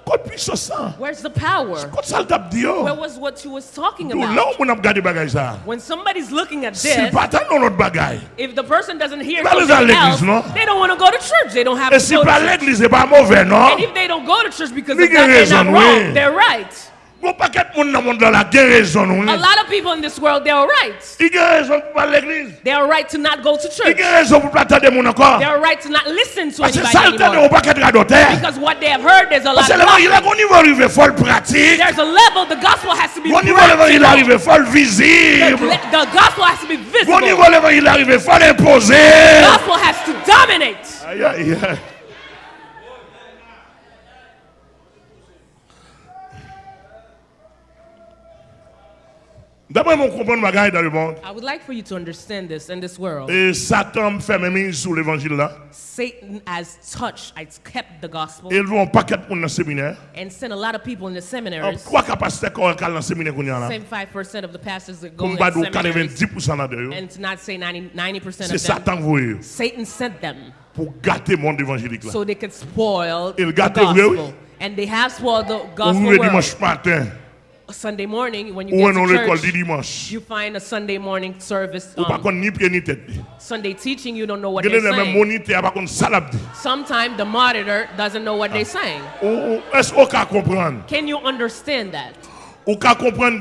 Côté puissance ça. Where's the power? Côté ça le tape dit yo. Where was what you was talking about? où on a regardé bagage ça. When somebody's looking at this, pas attendre notre bagaille. if the person doesn't hear something else, they don't want to go to church. They don't have to go to church. l'église, c'est pas mauvais, non? And if they don't go to church because of that, they're not wrong. They're right. Paquet de monde dans le monde là, il raison. oui. A lot of people in this world, they're right. Il y a raison pour pas l'église. They're right to not go to church. y a raison pour pas attendre mon encore. They're right to not listen to Parce anybody de anymore. paquet radoteur. Because what they have heard, there's a lot Parce que of l'évangile, gospel. au niveau arrivé, folle pratique. There's a level, the gospel has to be Au niveau l'évangile practical. arrivé, folle The, visible. the gospel has to be visible. niveau l'évangile arrivé, folle The gospel has to dominate. Aïe, aïe, aïe. D'après mon comprendre ma dans le monde, I would like for you to understand this in this world. et Satan fait mes mains sur l'évangile là. Satan has touched, has kept the gospel, Et ils vont de monde dans séminaire. and sent a lot of people in the seminaries. Trois capacités qu'on dans séminaire qu'on y a là. Same 5% of the pastors that go pas de seminaries, 90% là-dedans. and to not say 90, 90% C'est of them, Satan voyé Satan sent them pour gâter le monde évangélique là. so they could spoil oui, oui. gospel. And they have spoiled the gospel le world. dimanche matin, Sunday morning, when you ou get to church, dimanche. you find a Sunday morning service, um, contre ni pied ni tête. Sunday teaching, you don't know what they're saying. moniteur, par contre ça l'a dit. Sometimes the monitor doesn't know what Ah. they're saying. Ou- ou- Est-ce qu'on peut comprendre? Can you understand that? Ou peut comprendre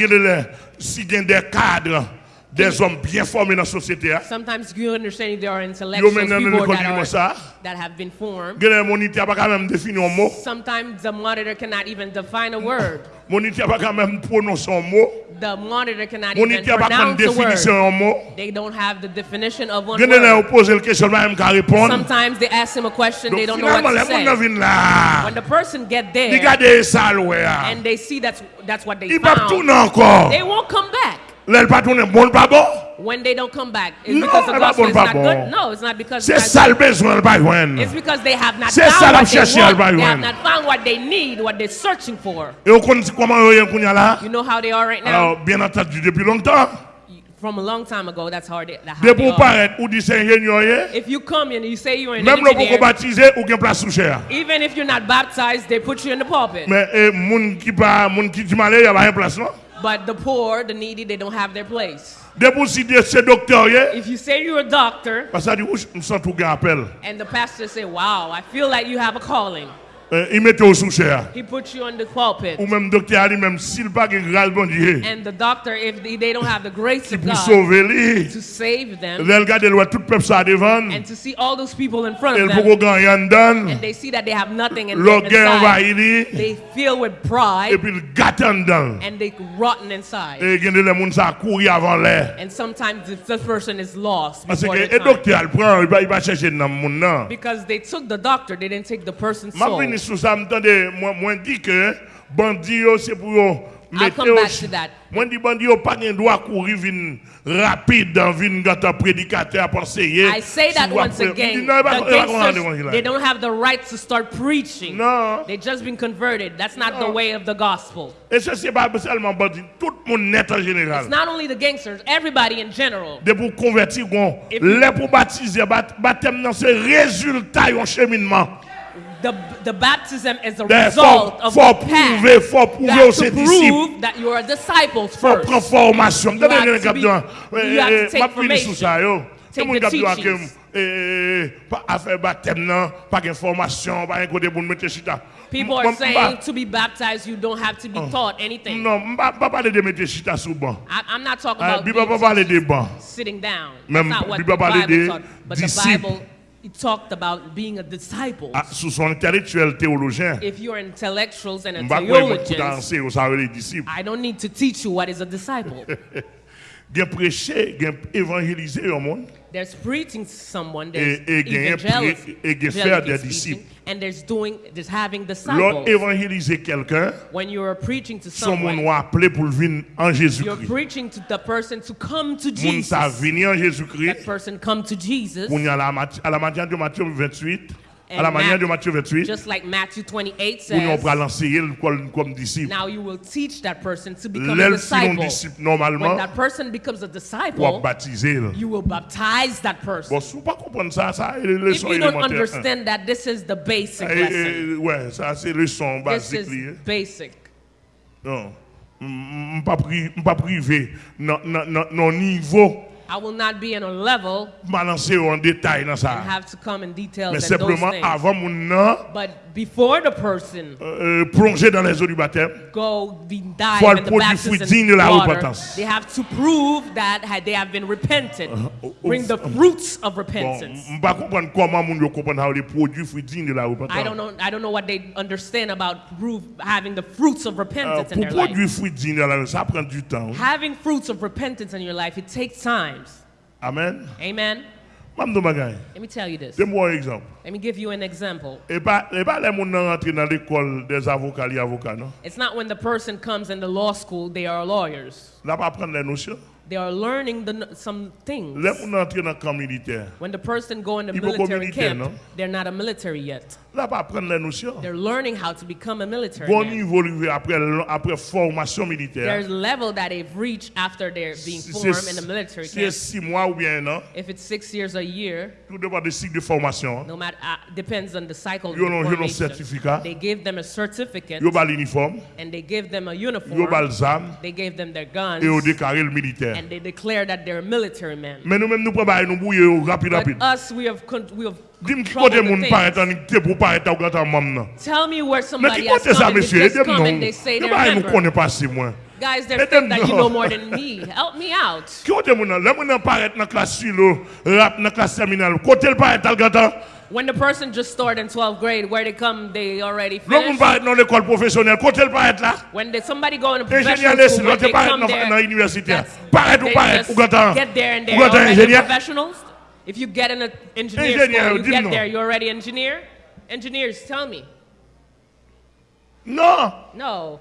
si il y a des cadres, des hommes bien formés dans la société. Sometimes you understand there are intellectuals people that, are, that have been formed. Sometimes the monitor cannot even define a word. The monitor cannot even pronounce a word. They don't have the definition of one word. Sometimes they ask him a question, they don't know what to say. When the person get there and they see that's, that's what they found, they won't come back. Lèl pa tounen bon pa bon. When they don't come back, it's no, because the gospel bon is not bon. good. No, it's not because. C'est ça le besoin le besoin. It's because they have not found what they want. They have not found what they need, what they're searching for. Et on comment ils sont là. You know how they are right now. Alors bien entendu depuis longtemps. From a long time ago, that's how they, that's how they are. Ou dit if you come and you say you're an Même engineer, baptisé, ou place sous chair. even if you're not baptized, they put you in the pulpit. Mais eh, moun ki pa, moun ki di malé, y a pas place non? But the poor, the needy, they don't have their place. De pou si de se doktor ye, If you say you're a doctor parce que ou m sent ou gen appel. and the pastor say, "Wow, I feel like you have a calling," Euh, il mette ou sou chè. he puts you on the pulpit. Ou même docteur a dit même s'il pas grâce bon Dieu, And the doctor, if they don't have the grace of God sauver lui. to save them gade lwa tout peuple ça devant. and to see all those people in front of dan. and they see that they have nothing Lò gen inside, they feel with Et pride puis il gâte en dan. and they rotten inside. Et gen de le moun sa kouri avant lè. And sometimes this person is lost Parce que their et time. docteur prend, il va chercher. Because they took the doctor, they didn't take the person's M'a soul. Vini sou sa m'tande moi moi dit que bandi yo c'est pour mettre. Moi dit bandi yo pas gen droit courir vin rapide dans vin gata prédicateur conseiller. I say that once again. The gangsters, they don't have the right to start preaching. Non. They just been converted. That's not the way of the gospel. Et ça c'est pas seulement bandi, tout le monde net en général. It's not only the gangsters, everybody in general. de pour convertir gon les pour baptiser baptême non c'est résultat d'un cheminement The, the baptism is a ben, result faut, of faut the prouver, path. faut prouver aux disciples. That you are disciples first. Faut formation. You have to, be, you have to take formation. Take the teachings. People are saying to be baptized, you don't have to be taught anything. Non, I'm not talking about sitting down. That's not what but the Bible it talked about being a disciple. Ah, sous son intellectuel théologien If you're intellectuals and a m'pa quoi pour theologians, danser ça les disciples I don't need to teach you what is a disciple. <laughs> gen prêcher gen évangéliser au monde There's preaching to someone, there's Et- et gain- et gain faire des disciples. and there's doing, there's having disciples. évangéliser quelqu'un, When you're preaching to son someone, pour venir en you're preaching to the person to come to Moun sa Jesus. venir en That person come to Jesus, à la, à la manière de Matthieu 28, à la manière de Matthieu 28, just like Matthew 28 pour nous says. l'enseigner comme, comme disciple. Now you will teach that person to become a disciple. When normalement, that person becomes a disciple, baptiser. you will baptize that person. Bon, si vous pas ça, ça, c'est If you don't understand that, this is the basic Eh, lesson. eh, Ouais, ça c'est leçon This basique. is basic. Non. Je ne pas privé non non niveau I will not be in a level balancer en détail dans and ça. have to come in details Mais and simplement avant mon nom But before the person euh, euh plonger dans les eaux du baptême, go dive in the produire fruit digne de la repentance. they have to prove that they have been repented. Uh-huh. Oh, oh, Bring oh, the fruits of repentance. je ne pas comprendre comment mon yo comprendre les produits fruits dignes de la I don't know. I don't know what they understand about proof, having the fruits of Euh, repentance in their life. produire fruits dignes de la repentance, ça prend du temps. Having fruits of repentance in your life, it takes times. Amen. Amen. Let me tell you this. Let me give you an example. It's not when the person comes in the law school, they are lawyers. Là pas prendre les notions. They are learning the, some things. Rentrent dans le camp militaire. When the person go in the military camp, non? they're not a military yet. Pas prendre les notions. They're learning how to become a military Bon man. niveau arrivé après après formation militaire. There's a level that they've reached after they're being Si formed in the military camp. six mois ou bien un an, If it's six years a year, tout du cycle de formation. no matter uh, depends on the cycle of Yo non- yo non formation. They give them a certificate Yo ba and they give them a yo uniform. ba l'zam They gave them their et yo guns déclaré They declare that they're military men. Mais nous, nous pas nous rapide rapide. Us we have we have Tell me where somebody has come and they just come they say they're Guys, they think that you know more than me. Help me out. When the person just started in 12th grade, where they come, they already moun finished. paraît dans l'école professionnelle, côté le paraît là. When they, somebody go in a professional school, when they come there, that's- ou they just ou get there and Ou they're already professionals. If you get in an engineer school, you get there, you're already engineer. Engineers, tell me. Non. No.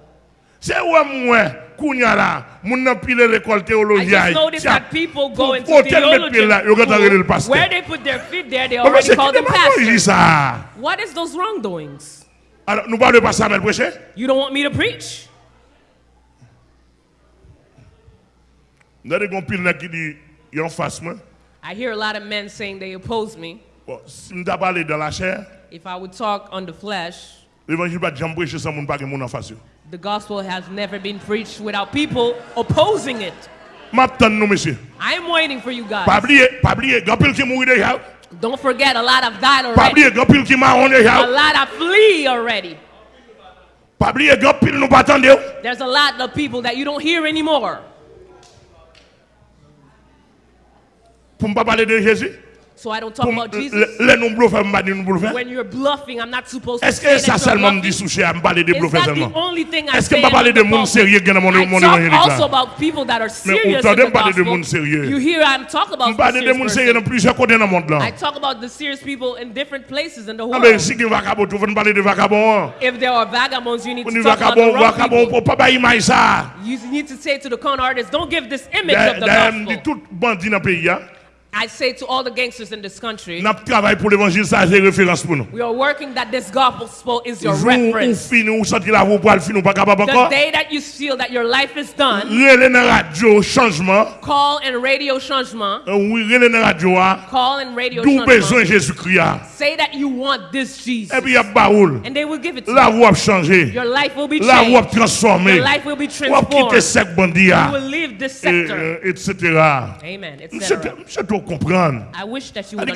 C'est où moi, Kounya là, moun nan pile l'école I just noticed that people go into Faut tel mettre theology là, yo gata rele le school, pasteur. where they put their feet there, they already call them pastors. What is those wrongdoings? Alors, nous parlons pas ça, mais prêcher? You don't want me to preach? Nous avons pile là qui dit, en face moi. I hear a lot of men saying they oppose me. Bon, si nous parlé dans la chair, If I would talk on the flesh, l'évangile pas jamais prêcher sans moun pas gen moun en face. yo. The gospel has never been preached without people opposing it. M'attend nous, monsieur. I am waiting for you guys. oublier, pas oublier, grand pile qui mourit déjà. Don't forget, a lot have died already. oublier, grand pile qui marron A lot have flee already. Pas oublier, grand pile nous pas attendre. There's a lot of people that you don't hear anymore. Parler. So I don't talk about Jesus. les nous nous. When you're bluffing, I'm not supposed to Est-ce que ça seulement me dit souché à me parler de seulement? Est-ce que parler de monde sérieux dans mon I mon talk évangélique also about people that are Mais serious autant de parler de monde sérieux. You hear I'm talk about Je parle de serious monde sérieux dans plusieurs côtés dans le monde là. I talk about the serious people in different places in the Ah world. si vagabond, tu veux parler de vagabond. hein? If there are vagabonds, you need to talk about the wrong people. pas ça. You need to say to the con artists, don't give this image of the gospel. tout bandit dans le pays, hein? I say to all the gangsters in this country, n'a travail pour l'évangile, ça c'est référence pour nous. we are working that this gospel is your reference. fini, ou senti la voix pour le finir, pas capable The day that you feel that your life is done, Relais dans radio, changement. call and radio changement. Euh, Oui, relais dans radio. Ah. Call and radio besoin changement. Jésus-Christ. Ah. Say that you want this Jesus. Eh et puis il baoul. And they will give it to La you. voix. Your life will be La voix a changed. transformé. Your life will be Ou a quitté transformed. Ah. You will leave this sector. euh, etc. Amen. Etc. comprendre.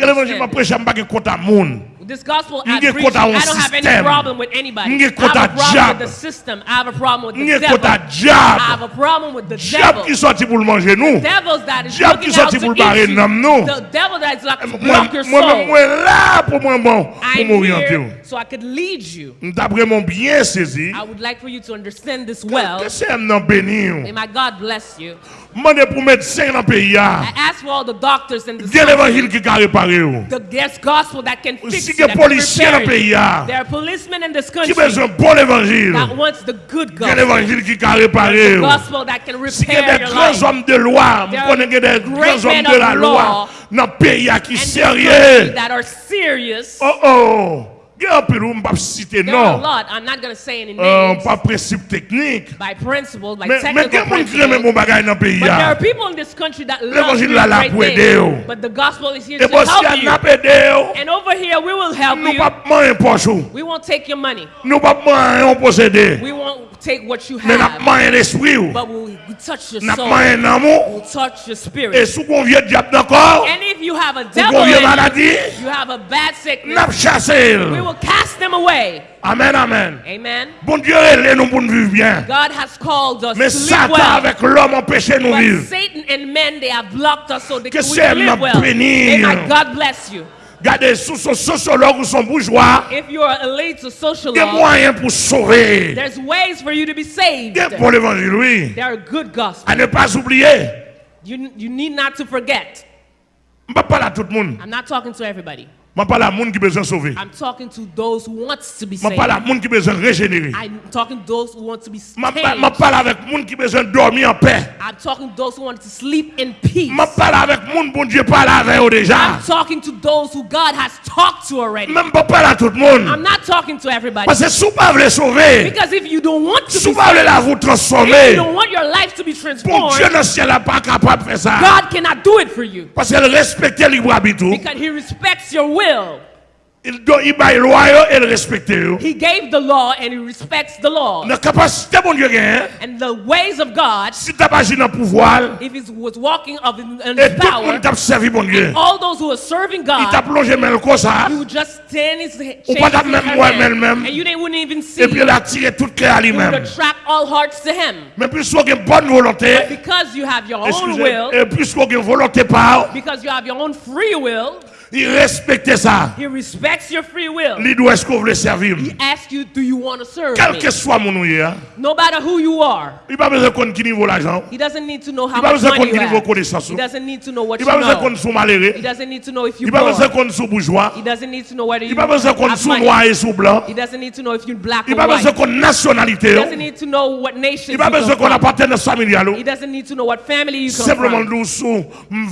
l'évangile m'a prêché, je ne compte à monde. This gospel I preach, I don't have any problem with anybody. I have a problem diable. with the system. I have a problem with the devil. I have a problem with the Diable devil. qui sorti pour manger nous. That is Diable qui sorti to pour barrer nam nous. The devil that is like to eh, Moi, block your soul. moi là pour moi bon, pour I'm m'orienter. here so I could lead you. D'après mon bien saisi, I would like for you to understand this well. que c'est béni. May my God bless you. Demandez pour médecin dans pays. Ah. I ask for all the doctors in this Il y a country. l'évangile qui a réparé. Oh. The, gospel that can fix police. Il y a des policiers dans le pays. There are policemen in this country. Qui besoin bon évangile. That wants the good gospel. Il y a l'évangile qui can réparer. The oh. gospel that can si. Il y a des grands hommes de loi. There are des grands hommes de la loi dans le pays qui sérieux. That are serious. Oh oh. Yon mbap site nan. Yon euh, pa prinsip teknik. Men gen moun kremen moun bagay nan peyi ya. L'evangil la la pou ede yo. E bosi an la pou ede yo. Nou pap man yon pochou. Nou pap man yon posede. Bagage dans le pays. But there are people in this country that love L'évangile doing là, là, great pour aider, things. But the gospel is here Et to bon, si help elle you. n'a pas aidé, And over here, we will help nous you. pas manger poche. ou. We won't take your money. Nous pas manger on posséder. We won't take what you Mais n'a have. ou. But we'll touch your N'a soul. l'amour. We'll touch your Et spirit. sous qu'on vient diable d'accord, And if you have a devil in you, maladie, you have a bad sickness, n'a chassé. we will cast them away. Amen, amen. Amen. Bon Dieu, nous pour nous vivre bien. God has called us Mais to live Satan well. avec l'homme nous But vivre. Satan and men, they have blocked us so they can we live well. bénie. May God bless you. Regardez, sous son sociologue ou son bourgeois, If you are a law, moyen pour sauver. there's ways for you to be saved. Il y a pour l'évangile, oui. There are good gospel. À ne pas oublier. You, you need not to forget. Je ne parle pas à tout le monde. I'm not talking to everybody. Je parle à monde qui besoin sauver. I'm talking to those who want to be saved. Je parle à monde qui besoin régénérer. I'm talking to those who want to be saved. Je parle avec monde qui besoin dormir en paix. I'm talking to those who want to sleep in peace. Je parle avec monde bon Dieu parle avec eux déjà. I'm talking to those who God has talked to already. Même pas parler à tout le monde. I'm not talking to everybody. Parce que si vous pas voulez sauver. Because if you don't want to si be saved. Si vous voulez la vous transformer. If you don't want your life to be bon transformed. Bon Dieu le ciel n'est pas capable de faire ça. God cannot do it for you. Parce qu'il respecte libre arbitre. Because he respects your will. Il doit il baille loi yo, et le respecter. yo. He gave the law and He respects the law. La capacité bon Dieu gagne. And the ways of God, Si tu pas dans pouvoir, if He was walking of in, in et tout le power, monde t'a servi bon Dieu. all those who are serving Il t'a God, plongé même comme ça. you would just stand His Ou pas his même hand, moi, même, même. and you didn't, wouldn't even see. Et puis il a tiré toute clé à You attract all hearts to Him. Mais a bonne volonté, Because you have your own will, et a volonté par, because you have your own free will, il respecte ça. He respects your free will. Il doit est-ce qu'on veut servir. He asks you, do you want to serve Quel que soit mon hein. No matter who you are. il pas besoin de connaître qui niveau l'argent. He doesn't need to know how Il much besoin de money connaître you have. He doesn't need to know what Il you n'a pas besoin de know. connaître son malheureux. He doesn't need to know if Il you're n'a pas besoin bourgeois. He doesn't need to know whether Il you n'a pas besoin de connaître have son money. noir et son blanc. He doesn't need to know if you're black Il pas besoin nationalité. He doesn't need to know what nation Il you pas besoin qu'on appartienne familiale. He doesn't need to know what family you come Simplement, from. nous sous,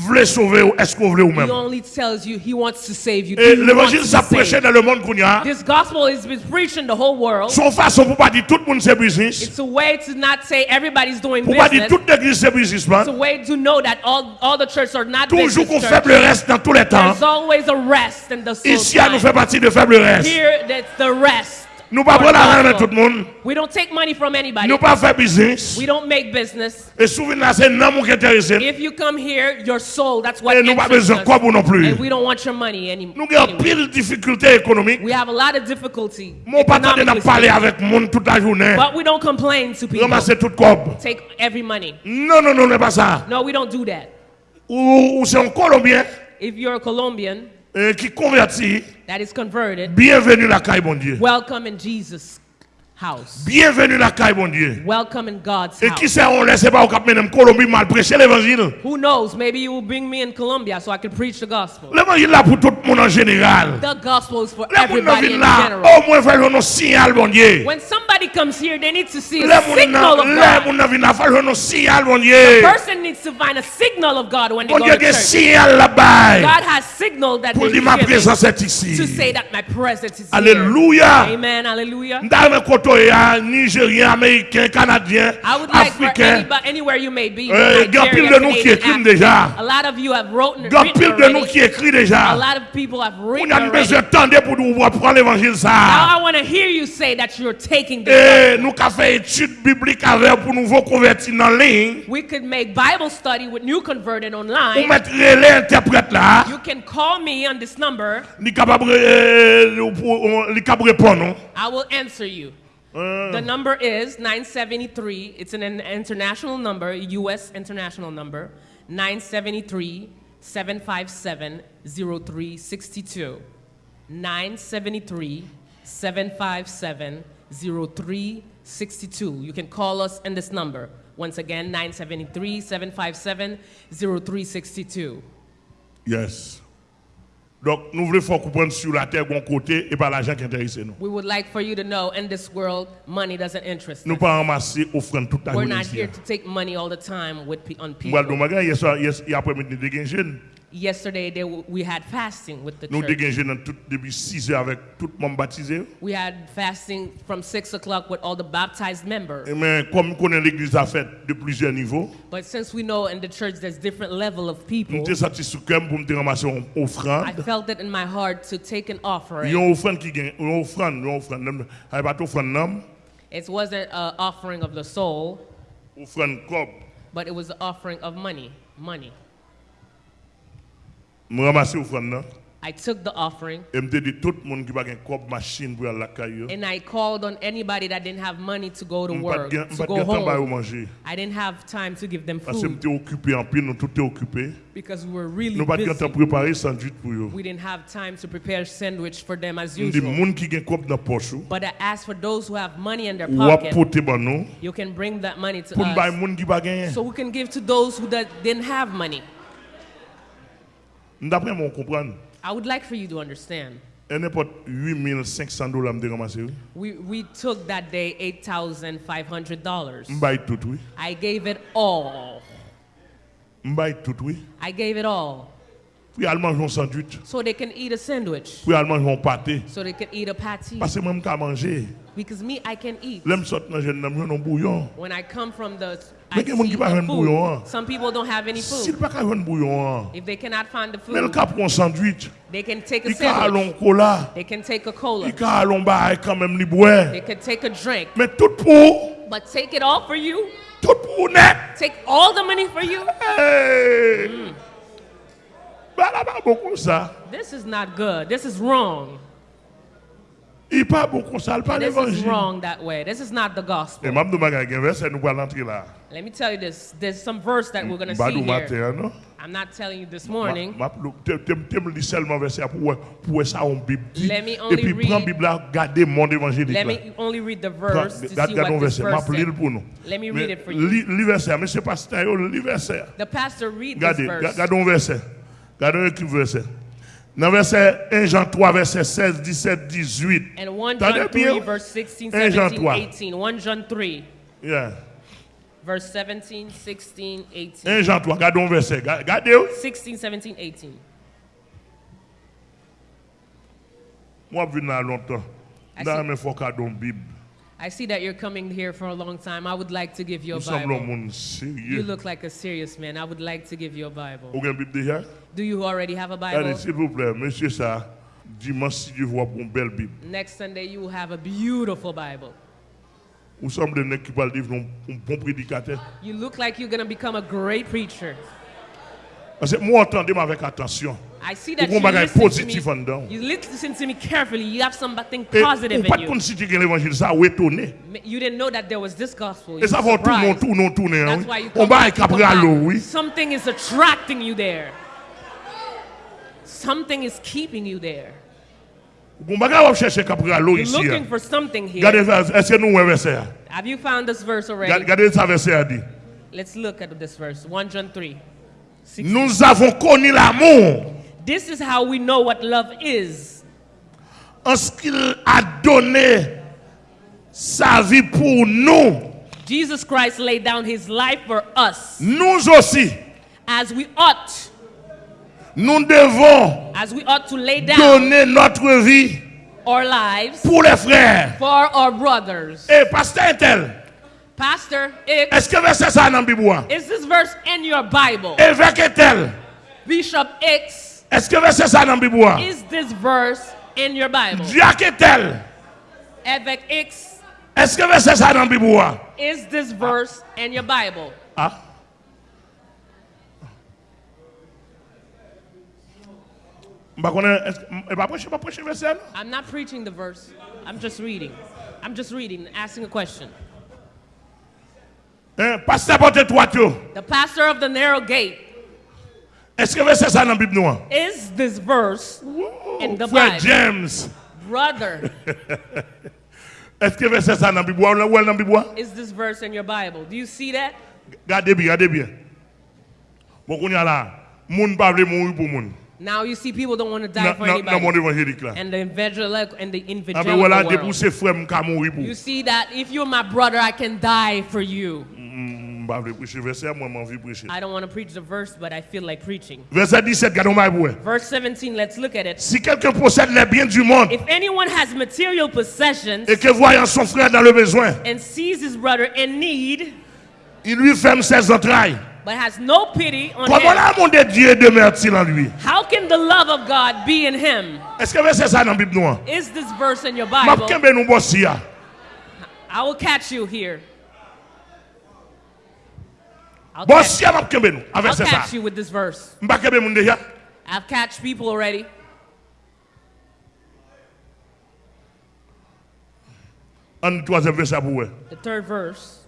voulez sauver ou est-ce qu'on veut ou He même. only tells you he wants to save you. Et l'évangile s'est prêché dans le monde qu'on y a. This gospel is been preached in the whole world. Son façon pour pas dire tout le monde c'est business. It's a way to not say everybody's doing Pour pas dire business. toute l'église c'est business. It's a way to know that all, all the churches are not Toujours qu'on faible reste dans tous les temps. There's always a rest in the soul Ici, nous fait partie de faible reste. Here, that's the rest. Nous pas prendre l'argent de tout le monde. We don't take money from anybody. Nous pas faire business. We don't make business. Et souvenir là c'est non mon qui intéressé. If you come here, your soul, that's what Et nous pas besoin quoi pour non plus. And we don't want your money anymore. Nous avons pile difficulté économique. We have a lot of difficulty. Mon patron n'a parlé avec monde toute la journée. But we don't complain to people. Ramasser tout cob. Take every money. Non non non, n'est pas ça. No, we don't do that. Ou, ou c'est un Colombien. If you're a Colombian, qui convertit, that is converted, bienvenue la caille, bon Dieu. Welcome in Jesus. House. Bienvenue la bon Dieu. Welcome in God's Et qui house. sait, on laisse pas au cap même Colombie mal prêcher l'évangile. Who knows? Maybe you will bring me in Colombia so I can preach the gospel. L'évangile là pour tout le monde en général. The gospel is for everybody in là, general. au moins faire un signal, bon Dieu. When somebody comes here, they need to see a signal of God. gens viennent là, faire un signal, bon Dieu. Person needs to find a signal of God when they Bon go Dieu, to il y a church. signal. God has signaled that Pour dire ma here présence est to say that my presence is here. Alléluia. Amen. Hallelujah. Ekwatorien, Nigerien, Ameriken, Kanadyen, Afriken. Gampil de nou ki ekrim deja. Gampil de nou ki ekri deja. Ou nan beze tende pou nou wap pran l'Evangil sa. E nou ka fe etude biblik ave pou nou vò konverti nan lin. Ou metre lè interpret la. Eh, eh, li kab repon nou. I will answer you. Euh, The number is 973. It's an, an international number, U.S. international number. 973 757 0362. 973 757 0362. You can call us in this number. Once again, 973 757 0362. Yes. Donc, nous voulons faire comprendre sur la terre, bon côté, et pas l'argent qui intéresse nous. We would like for you to know in this world, money doesn't interest Nous us. pas ramasser offrande toute la We're not here to take money all the time with, on Moi, people. le magasin, hier soir, hier après-midi, nous avons jeune. Yesterday, they, we had fasting with the Nous church. avons tout- depuis 6 heures avec tout le monde baptisé. We had fasting from 6 o'clock with all the baptized members. Eh Mais comme nous l'église à fait de plusieurs niveaux, But since we know in the church there's different level of people, nous sommes sous cœur pour ramasser une I felt it in my heart to take an offering. une offrande qui gagne, une offrande, une offrande. Il pas d'offrande, non. It wasn't an offering of the soul, Offrande but it was an offering of money. Money. Je ramasse l'offrande, non. I took the offering Et je dis tout le monde qui n'a pas de cob machine pour aller à la caille. and I called on anybody that didn't have money to go to work, to go de temps pour home. I didn't have time to give them food j'étais occupé en pile, nous tout est occupé. because we were really Nous pas de temps busy. pour préparer sandwich pour eux. We didn't have time to prepare sandwich for them as usual. monde qui a cob dans la poche, ou But I asked for those who have money in their pocket, porter ban nous, you can bring that money to us. monde qui pas gagné. So we can give to those who didn't have money. D'après moi, on comprend. I would like for you to understand. Et n'importe 8500 dollars me ramasser. We, we took that day $8,500. M'baye tout oui. I gave it all. M'baye tout oui. I gave it all. Puis al manger un sandwich. So they can eat a sandwich. Puis un pâté. So they can eat a patty. Parce que moi m'ka manger. Because me, I can eat. L'aime sort dans jeune n'aime un bouillon. When I come from the I Mais qui pas un bouillon, hein. Some people don't have any S'il food. pas un bouillon. If they cannot find the Mais le food, pour un sandwich. they can take a sandwich. cola. They can take a cola. Il bail quand même boire. They can take a drink. Mais tout pour But take it all for you. tout pour net. Take all the money for you. Hey. Bah This is not good. This is wrong. This is wrong that way. This is not the gospel. Let me tell you this. There's some verse that we're going to see here. I'm not telling you this morning. Let me only read, let me only read the verse to see what this. Let me read it for you. The pastor read this verse. Regardez un verset. Regardez un verset. Dans verset 1 Jean 3, verset 16, 17, 18. And 1 T'as John dit 3, verse 16, 1 Jean 17, 3. 18. 1 John 3, Yeah. verse 17, 16, 18. 1 Jean 3, regardez un verset. Ga- Regardez. oh. 16, 17, 18. Moi, je viens longtemps. I Dans see- mes faut cadeau Bible. I see that you're coming here for a long time. I would like to give you a Nous sommes un Bible. You look like a serious man. I would like to give you a Bible. Avez une Bible déjà? Do you already have a Bible? Allez, s'il vous plaît, monsieur ça, Dimanche, si Dieu voit une belle Bible. Next Sunday, you will have a beautiful Bible. Ou semble un qui parle devenir un bon prédicateur. You look like you're going to become a great preacher. Parce que moi, entendez-moi avec attention. I see that you listen to me. You listen to me carefully. You have something positive in you. considérer que l'évangile, ça a étonné. You didn't know that there was this gospel. You ça were va tout le monde, surprised. tout le monde tourner. hein, That's why you come back, avec you come après à l'eau, back. oui. Something is attracting you there. Something is keeping you there. On va va chercher après à l'eau You're looking for something here. Regardez, est-ce que nous voyons verset? Have you found this verse already? Regardez ça verset a dit. Let's look at this verse. 1 John 3. Six. Nous avons connu l'amour This is how we know what love is. en ce qu'il a donné sa vie pour nous. Jesus Christ laid down his life for us Nous aussi, as we ought, nous devons As we ought to lay down donner notre vie our lives pour les frères. For our brothers. Et pasteur tel. Pastor X. Est-ce que verset ça dans Bible? Is this verse in your Bible? Eh, Évêque tel. Bishop X. Est-ce que verset ça dans Bible? Is this verse in your Bible? Diacre tel. Evek X. Est-ce que verset ça dans Bible? Is this verse in your Bible? Ah. I'm not preaching the verse. I'm just reading. I'm just reading, asking a question. Eh, hein, pasteur porte toi tout. The pastor of the narrow gate, Est-ce que verset ça dans la Bible nous? hein? is this verse in the Bible? James, Brother, <laughs> est-ce que verset ça dans la Bible? Ou dans la Bible? hein? is this verse in your Bible? Do you see that? Gardez bien, gardez bien. Bon, qu'on y a là, moun pas vle mourir pour moun. Now you see people don't want to die Dans for dans- dans mon anybody. évangélique là. And the evangelical and the voilà, evangelical depuis world. ces frères m'ka mourir pour. You see that if you're my brother, I can die for you. Mm, M'pa vle prêcher verset, moi m'envie prêcher. I don't want to preach the verse, but I feel like preaching. Verset 17, gardons moi pour. Verse 17, let's look at it. Si quelqu'un possède les biens du monde If anyone has material possessions et que voyant son frère dans le besoin, and sees his brother in need, il lui ferme ses entrailles. But has no pity on Comment l'amour de Dieu demeure-t-il en lui? how can the love of God be in him? Est-ce que verset ça dans Bible? Is this verse in your Bible? bossi. I will catch you here. I'll catch, Bossi ya m'a kembe nou. I'll Avec c'est catch you with this verse. M'a kembe moun deja. I've catched people already. An troisième verset pour vous. The third verse.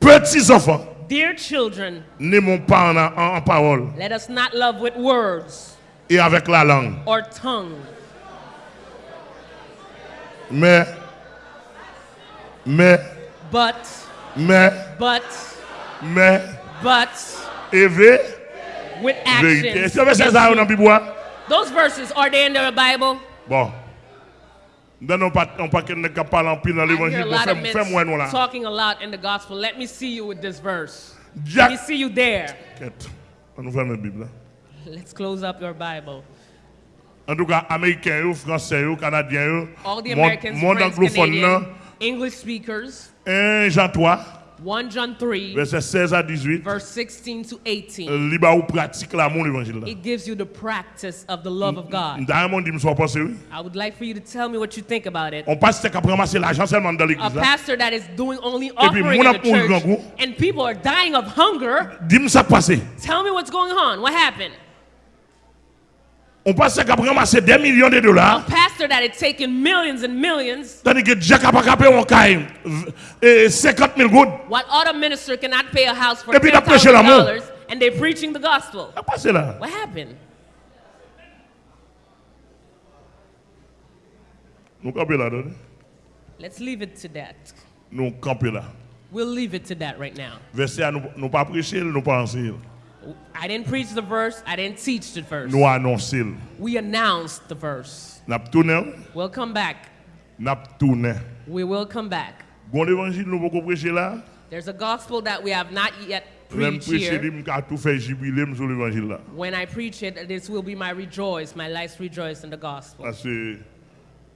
Petits enfants, Dear children, n'aimons pas en, en- parole let us not love with words et avec la langue, or tongue, mais, mais, but, mais, but, mais, but with actions. Est-ce que verset ça dans la Bible? hein? Those verses, are they in the Bible? Bon. Dans nos on pas qu'elle ne en pile dans l'évangile. a Bon, lot of Fais, fais-moi nous là. talking a lot in the gospel. Let me see you with this verse. Let me see you there. On ferme la Bible. Let's close up your Bible. En tout cas, Américains, yo, Français, yo, Canadiens, yo, All the monde, Americans, monde friends, anglophone, Canadian, nan, English speakers, 1 Jean 3, 1 John 3, verset 16 à 18, verse 16 to 18. euh, liba ou pratique l'amour l'évangile. là. It gives you the practice of the love of mm, God. Mm, D'ailleurs, mon dit, me soit pensé, oui. I would like for you to tell me what you think about it. On passe qu'à ramasser l'argent seulement dans A l'église. là. pastor that is doing only offering in the church, and people are dying of hunger. Dis-moi ça passé. Tell me what's going on. What happened? On qu'à ramasser des millions de dollars. Pastor that is taking millions and millions. Tandis que Jack a pas capé un caille. Et 50 000 gouttes. What other minister cannot pay a house for Et puis, il a ten prêché thousand l'amour. dollars, and they're preaching the gospel? Ça passe là. What happened? Nous là. Let's leave it to that. Nous là. We'll leave it to that right now. Verset, nous pas prêcher, nous pas enseigner. I didn't preach the verse. I didn't teach the verse. Nous annoncer. We announced the verse. N'a tourné, We'll come back. n'a tourné. We will come back. Bon évangile nous pas prêcher là. There's a gospel that we have not yet preached here. il m'a tout fait jubiler sur l'évangile là. When I preach it, this will be my rejoice, my life's rejoice in the gospel.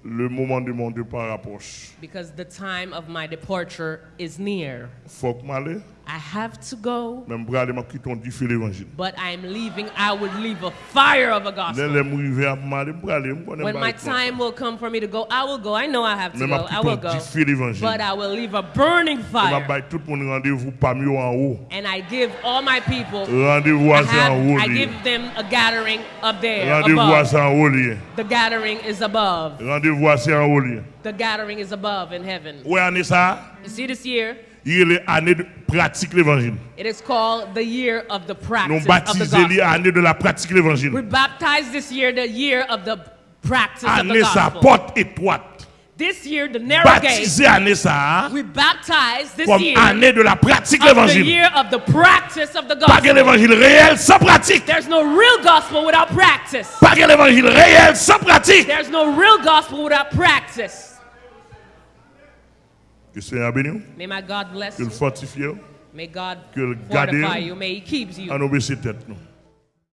Le moment de mon départ approche. Because the time of my departure is near. Faut que m'aller. I have to go, Même pour aller, m'a quitté du feu l'évangile. but I'm leaving. I would leave a fire of a gospel. les arrivé à Mali, pour aller, je connais When my time will come for me to go, I will go. I know I have to go. I will go. du feu l'évangile. But I will leave a burning fire. bail tout le monde rendez-vous parmi eux en haut. And I give all my people, I, à ça en have. I give them a gathering up there above. ça en haut. lié. The gathering is above. Rendez-vous à ça en haut. lié. The gathering is above in heaven. You see this year? Il y a l'année de pratique l'évangile. It is called the year of the Nous practice of the baptisons l'année gospel. de la pratique l'évangile. We baptized this year the year of the practice of the gospel. This year, the narrow gate, we baptized this year année de la pratique of the l'évangile. year of the practice of the gospel. réel. There's no real gospel without practice. Pas que l'évangile réel. There's no real gospel without practice. Que le Seigneur bénisse, May my God bless que le fortifie, May God Que le garde you. May He keep you. en obéissant tête nous.